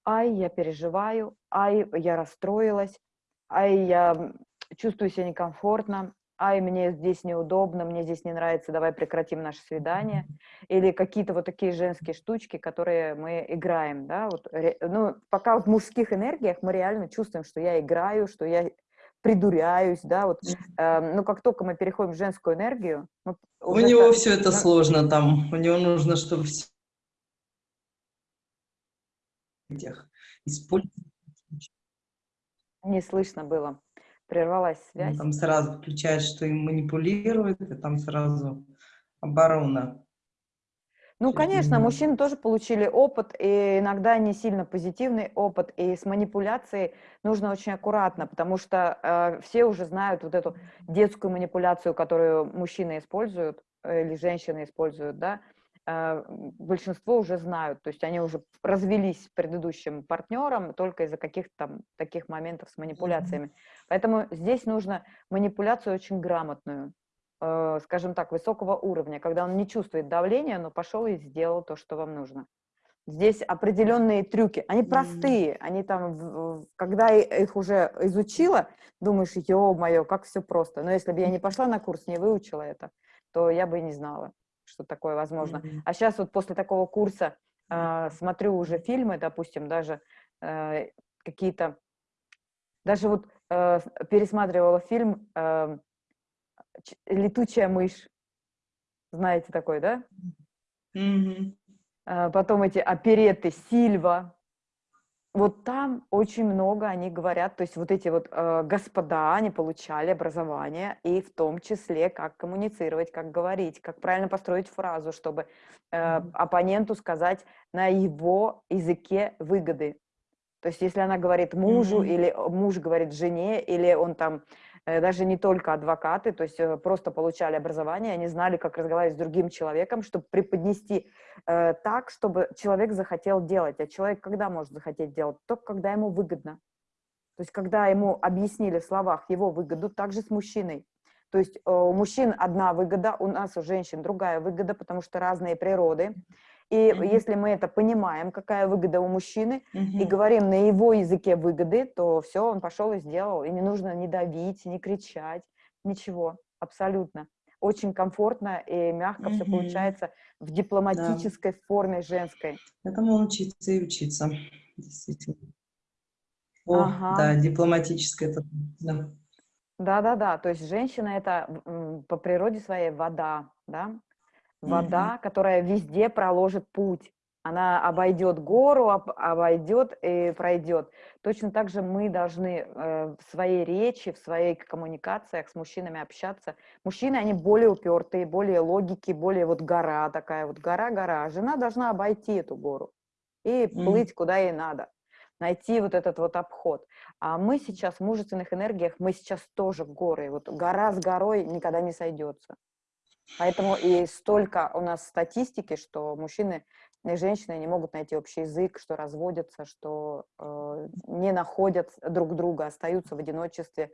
Ай, я переживаю, ай, я расстроилась, ай, я чувствую себя некомфортно, ай, мне здесь неудобно, мне здесь не нравится, давай прекратим наше свидание. Или какие-то вот такие женские штучки, которые мы играем, да, вот, ну, пока в мужских энергиях мы реально чувствуем, что я играю, что я придуряюсь, да, вот, эм, ну, как только мы переходим в женскую энергию, мы У него ста- все это ну, сложно там. У него нужно, чтобы все использовать. не слышно было, прервалась Он связь. там сразу включает, что им манипулируют, и там сразу оборона. Ну, конечно, мужчины тоже получили опыт, и иногда не сильно позитивный опыт, и с манипуляцией нужно очень аккуратно, потому что э, все уже знают вот эту детскую манипуляцию, которую мужчины используют э, или женщины используют, да, э, большинство уже знают, то есть они уже развелись с предыдущим партнером только из-за каких-то там таких моментов с манипуляциями. Поэтому здесь нужно манипуляцию очень грамотную, скажем так, высокого уровня, когда он не чувствует давления, но пошел и сделал то, что вам нужно. Здесь определенные трюки, они простые, они там, когда я их уже изучила, думаешь, ё-моё, как все просто. Но если бы я не пошла на курс, не выучила это, то я бы и не знала, что такое возможно. А сейчас вот после такого курса э, смотрю уже фильмы, допустим, даже э, какие-то, даже вот э, пересматривала фильм э, «Летучая мышь». Знаете такой, да? Мгм. А, Потом эти опереты «Сильва». Вот там очень много они говорят, то есть вот эти вот э, господа, они получали образование, и в том числе, как коммуницировать, как говорить, как правильно построить фразу, чтобы э, оппоненту сказать на его языке выгоды. То есть если она говорит мужу, Мгм. или э, муж говорит жене, или он там даже не только адвокаты, то есть э, просто получали образование, они знали, как разговаривать с другим человеком, чтобы преподнести э, так, чтобы человек захотел делать. А человек когда может захотеть делать? Только когда ему выгодно. То есть когда ему объяснили в словах его выгоду, также с мужчиной. То есть э, у мужчин одна выгода, у нас, у женщин, другая выгода, потому что разные природы. И Мгм. если мы это понимаем, какая выгода у мужчины, и Мгм. говорим на его языке выгоды, то все, он пошел и сделал. И не нужно ни давить, ни кричать, ничего, абсолютно. Очень комфортно и мягко все Мгм. получается в Да. дипломатической форме женской. Этому учиться и учиться, действительно. О, Ага. да, дипломатическое это, да. Да-да-да, то есть женщина это по природе своей вода, да, Вода, которая везде проложит путь. Она обойдет гору, об- обойдет и пройдет. Точно так же мы должны э, в своей речи, в своих коммуникациях с мужчинами общаться. Мужчины, они более упертые, более логики, более вот гора такая, вот гора-гора. Жена должна обойти эту гору и плыть куда ей надо, найти вот этот вот обход. А мы сейчас в мужественных энергиях, мы сейчас тоже горы. Вот гора с горой никогда не сойдется. Поэтому и столько у нас статистики, что мужчины и женщины не могут найти общий язык, что разводятся, что э, не находят друг друга, остаются в одиночестве.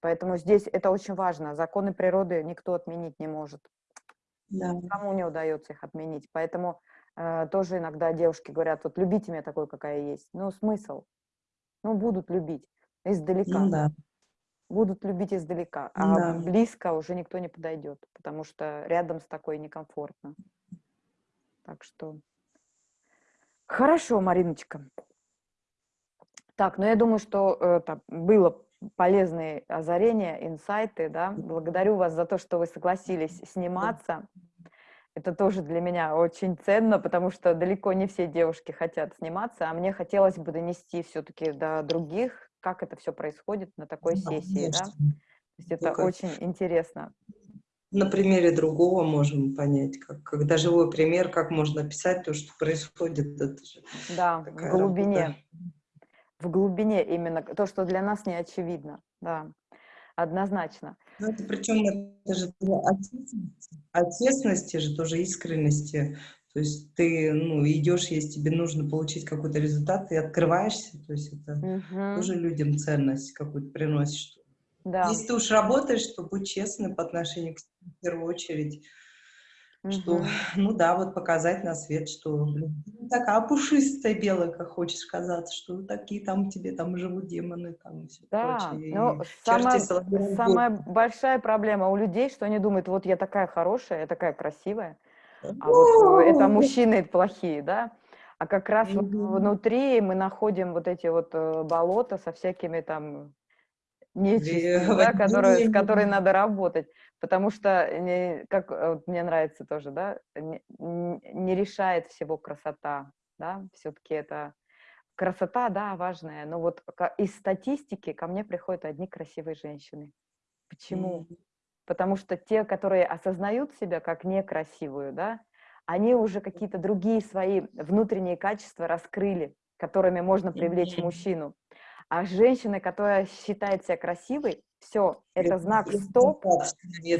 Поэтому здесь это очень важно. Законы природы никто отменить не может. Да. Кому не удается их отменить. Поэтому э, тоже иногда девушки говорят, вот любите меня такой, какая есть. Ну, смысл? Ну, будут любить издалека. Ну да. Будут любить издалека, а Да. близко уже никто не подойдет, потому что рядом с такой некомфортно. Так что хорошо, Мариночка. Так, ну я думаю, что э, там было полезные озарения, инсайты, да. Благодарю вас за то, что вы согласились сниматься. Это тоже для меня очень ценно, потому что далеко не все девушки хотят сниматься, а мне хотелось бы донести все-таки до других, как это все происходит на такой Да, сессии, да. конечно. То есть это Только очень интересно. на примере другого можем понять, как, когда живой пример, как можно описать то, что происходит. Это же Да, в глубине, работа. в глубине именно то, что для нас не очевидно, да, однозначно. Ну, это причем это же от честности, от честности же тоже искренности. То есть ты ну, идешь, если тебе нужно получить какой-то результат, ты открываешься, то есть это Мгм. тоже людям ценность какую-то приносишь. Да. Если ты уж работаешь, то будь честным по отношению к себе в первую очередь, что, Мгм. ну да, вот показать на свет, что блин, не такая пушистая белая, как хочешь казаться, что такие там тебе там живут демоны там и все Да, прочее. ну, и самая, самая большая проблема у людей, что они думают, вот я такая хорошая, я такая красивая, а вот э, это мужчины плохие, да? А как раз вот внутри мы находим вот эти вот э, болота со всякими там нечистью, да, которые, с которой надо работать, потому что, не- как э, вот мне нравится тоже, да, не, не решает всего красота, да, все-таки это красота, да, важная, но вот из статистики ко мне приходят одни красивые женщины. Почему? М. Потому что те, которые осознают себя как некрасивую, да, они уже какие-то другие свои внутренние качества раскрыли, которыми можно привлечь мужчину. А женщина, которая считает себя красивой, все, это знак стоп,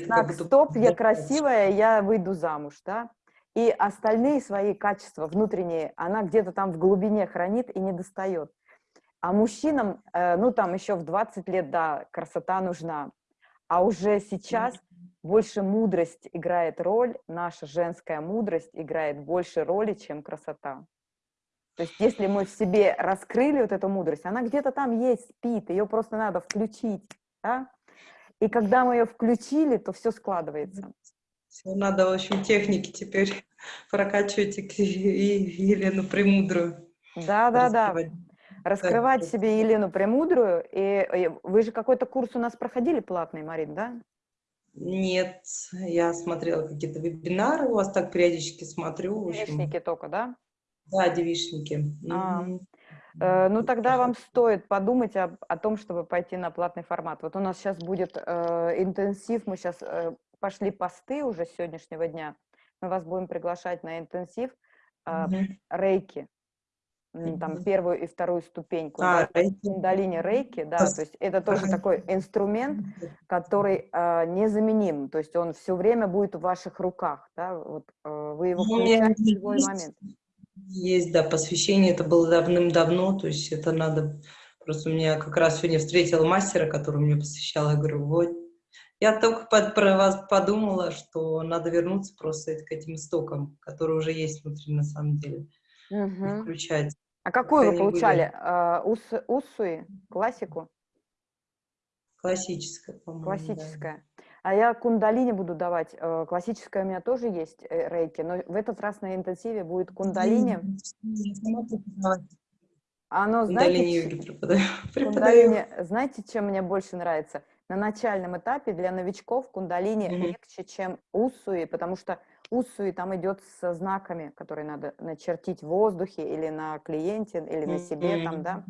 знак стоп, я красивая, я выйду замуж, да. И остальные свои качества внутренние она где-то там в глубине хранит и не достает. А мужчинам, э, ну там еще в 20 лет, да, красота нужна. А уже сейчас больше мудрость играет роль, наша женская мудрость играет больше роли, чем красота. То есть если мы в себе раскрыли вот эту мудрость, она где-то там есть, спит, ее просто надо включить, да? И когда мы ее включили, то все складывается. Всё, надо, в общем, техники теперь [laughs] прокачивать и, и Елену Премудрую. Да, да, да. Раскрывать. Вот. себе Елену Премудрую. И, и вы же какой-то курс у нас проходили платный, Марин, да? Нет, я смотрела какие-то вебинары, у вас так периодически смотрю. Девичники только, да? Да, девичники. А. Э, Ну, тогда вам стоит подумать об- о, том, чтобы пойти на платный формат. Вот у нас сейчас будет э, интенсив, мы сейчас пошли посты уже с сегодняшнего дня. Мы вас будем приглашать на интенсив э, Мгм. рейки, М, там первую и вторую ступеньку. А, да, рейки. Кундалини рейки, да, то есть это тоже такой инструмент, который э, незаменим, то есть он все время будет в ваших руках, да, вот э, вы его Ну, включаете в любой момент. Есть, да, посвящение, это было давным-давно, то есть это надо... Просто у меня как раз сегодня встретила мастера, который мне посвящал, я говорю, вот, Я только под, про вас подумала, что надо вернуться просто к этим истокам, которые уже есть внутри на самом деле. Мгм. Включать. А какую вы получали? А, ус- Уссуи? Классику? Классическое, по-моему. да. Классическая. А я кундалини буду давать. Э, Классическая у меня тоже есть э, рейки, но в этот раз на интенсиве будет кундалини. Оно, Кундалини знаете, [laughs] преподаю. Кундалини, знаете, чем мне больше нравится? На начальном этапе для новичков кундалини Мгм. легче, чем уссуи, потому что уссуи там идет со знаками, которые надо начертить в воздухе или на клиенте, или на себе там, да.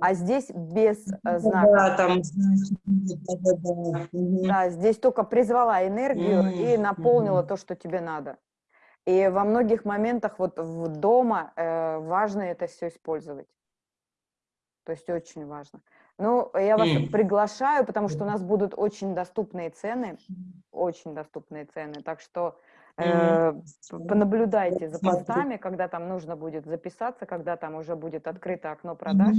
А здесь без э. Да, там, знаете, да, да, да. Здесь только призвала энергию и М, наполнила мгм. то, что тебе надо. И во многих моментах вот в дома э, важно это все использовать. То есть очень важно. Ну, я вас М. приглашаю, потому что у нас будут очень доступные цены, очень доступные цены. Так что п- понаблюдайте за постами, когда там нужно будет записаться, когда там уже будет открыто окно продаж.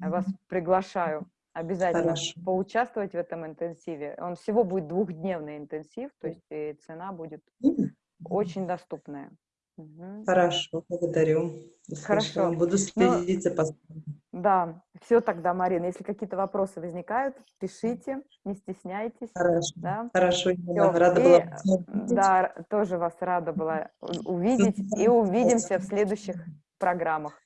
Я вас приглашаю обязательно Хорошо. поучаствовать в этом интенсиве. Он всего будет двухдневный интенсив, то есть и цена будет М. очень доступная. Мгм. Хорошо, благодарю. Хорошо. Буду следить за постами. Да, все тогда, Марина. Если какие-то вопросы возникают, пишите, не стесняйтесь. Хорошо. Да, Хорошо, Всё. рада И, была да, тоже вас рада была увидеть и увидимся в следующих программах.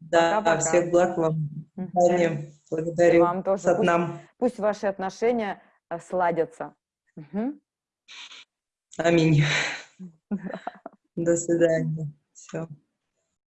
Да, пока-пока. всех благ вам. Свидания. Благодарю. Вам тоже. Сат Пусть- нам. Пусть ваши отношения э, сладятся. Мгм. Аминь. [laughs] До свидания. Все.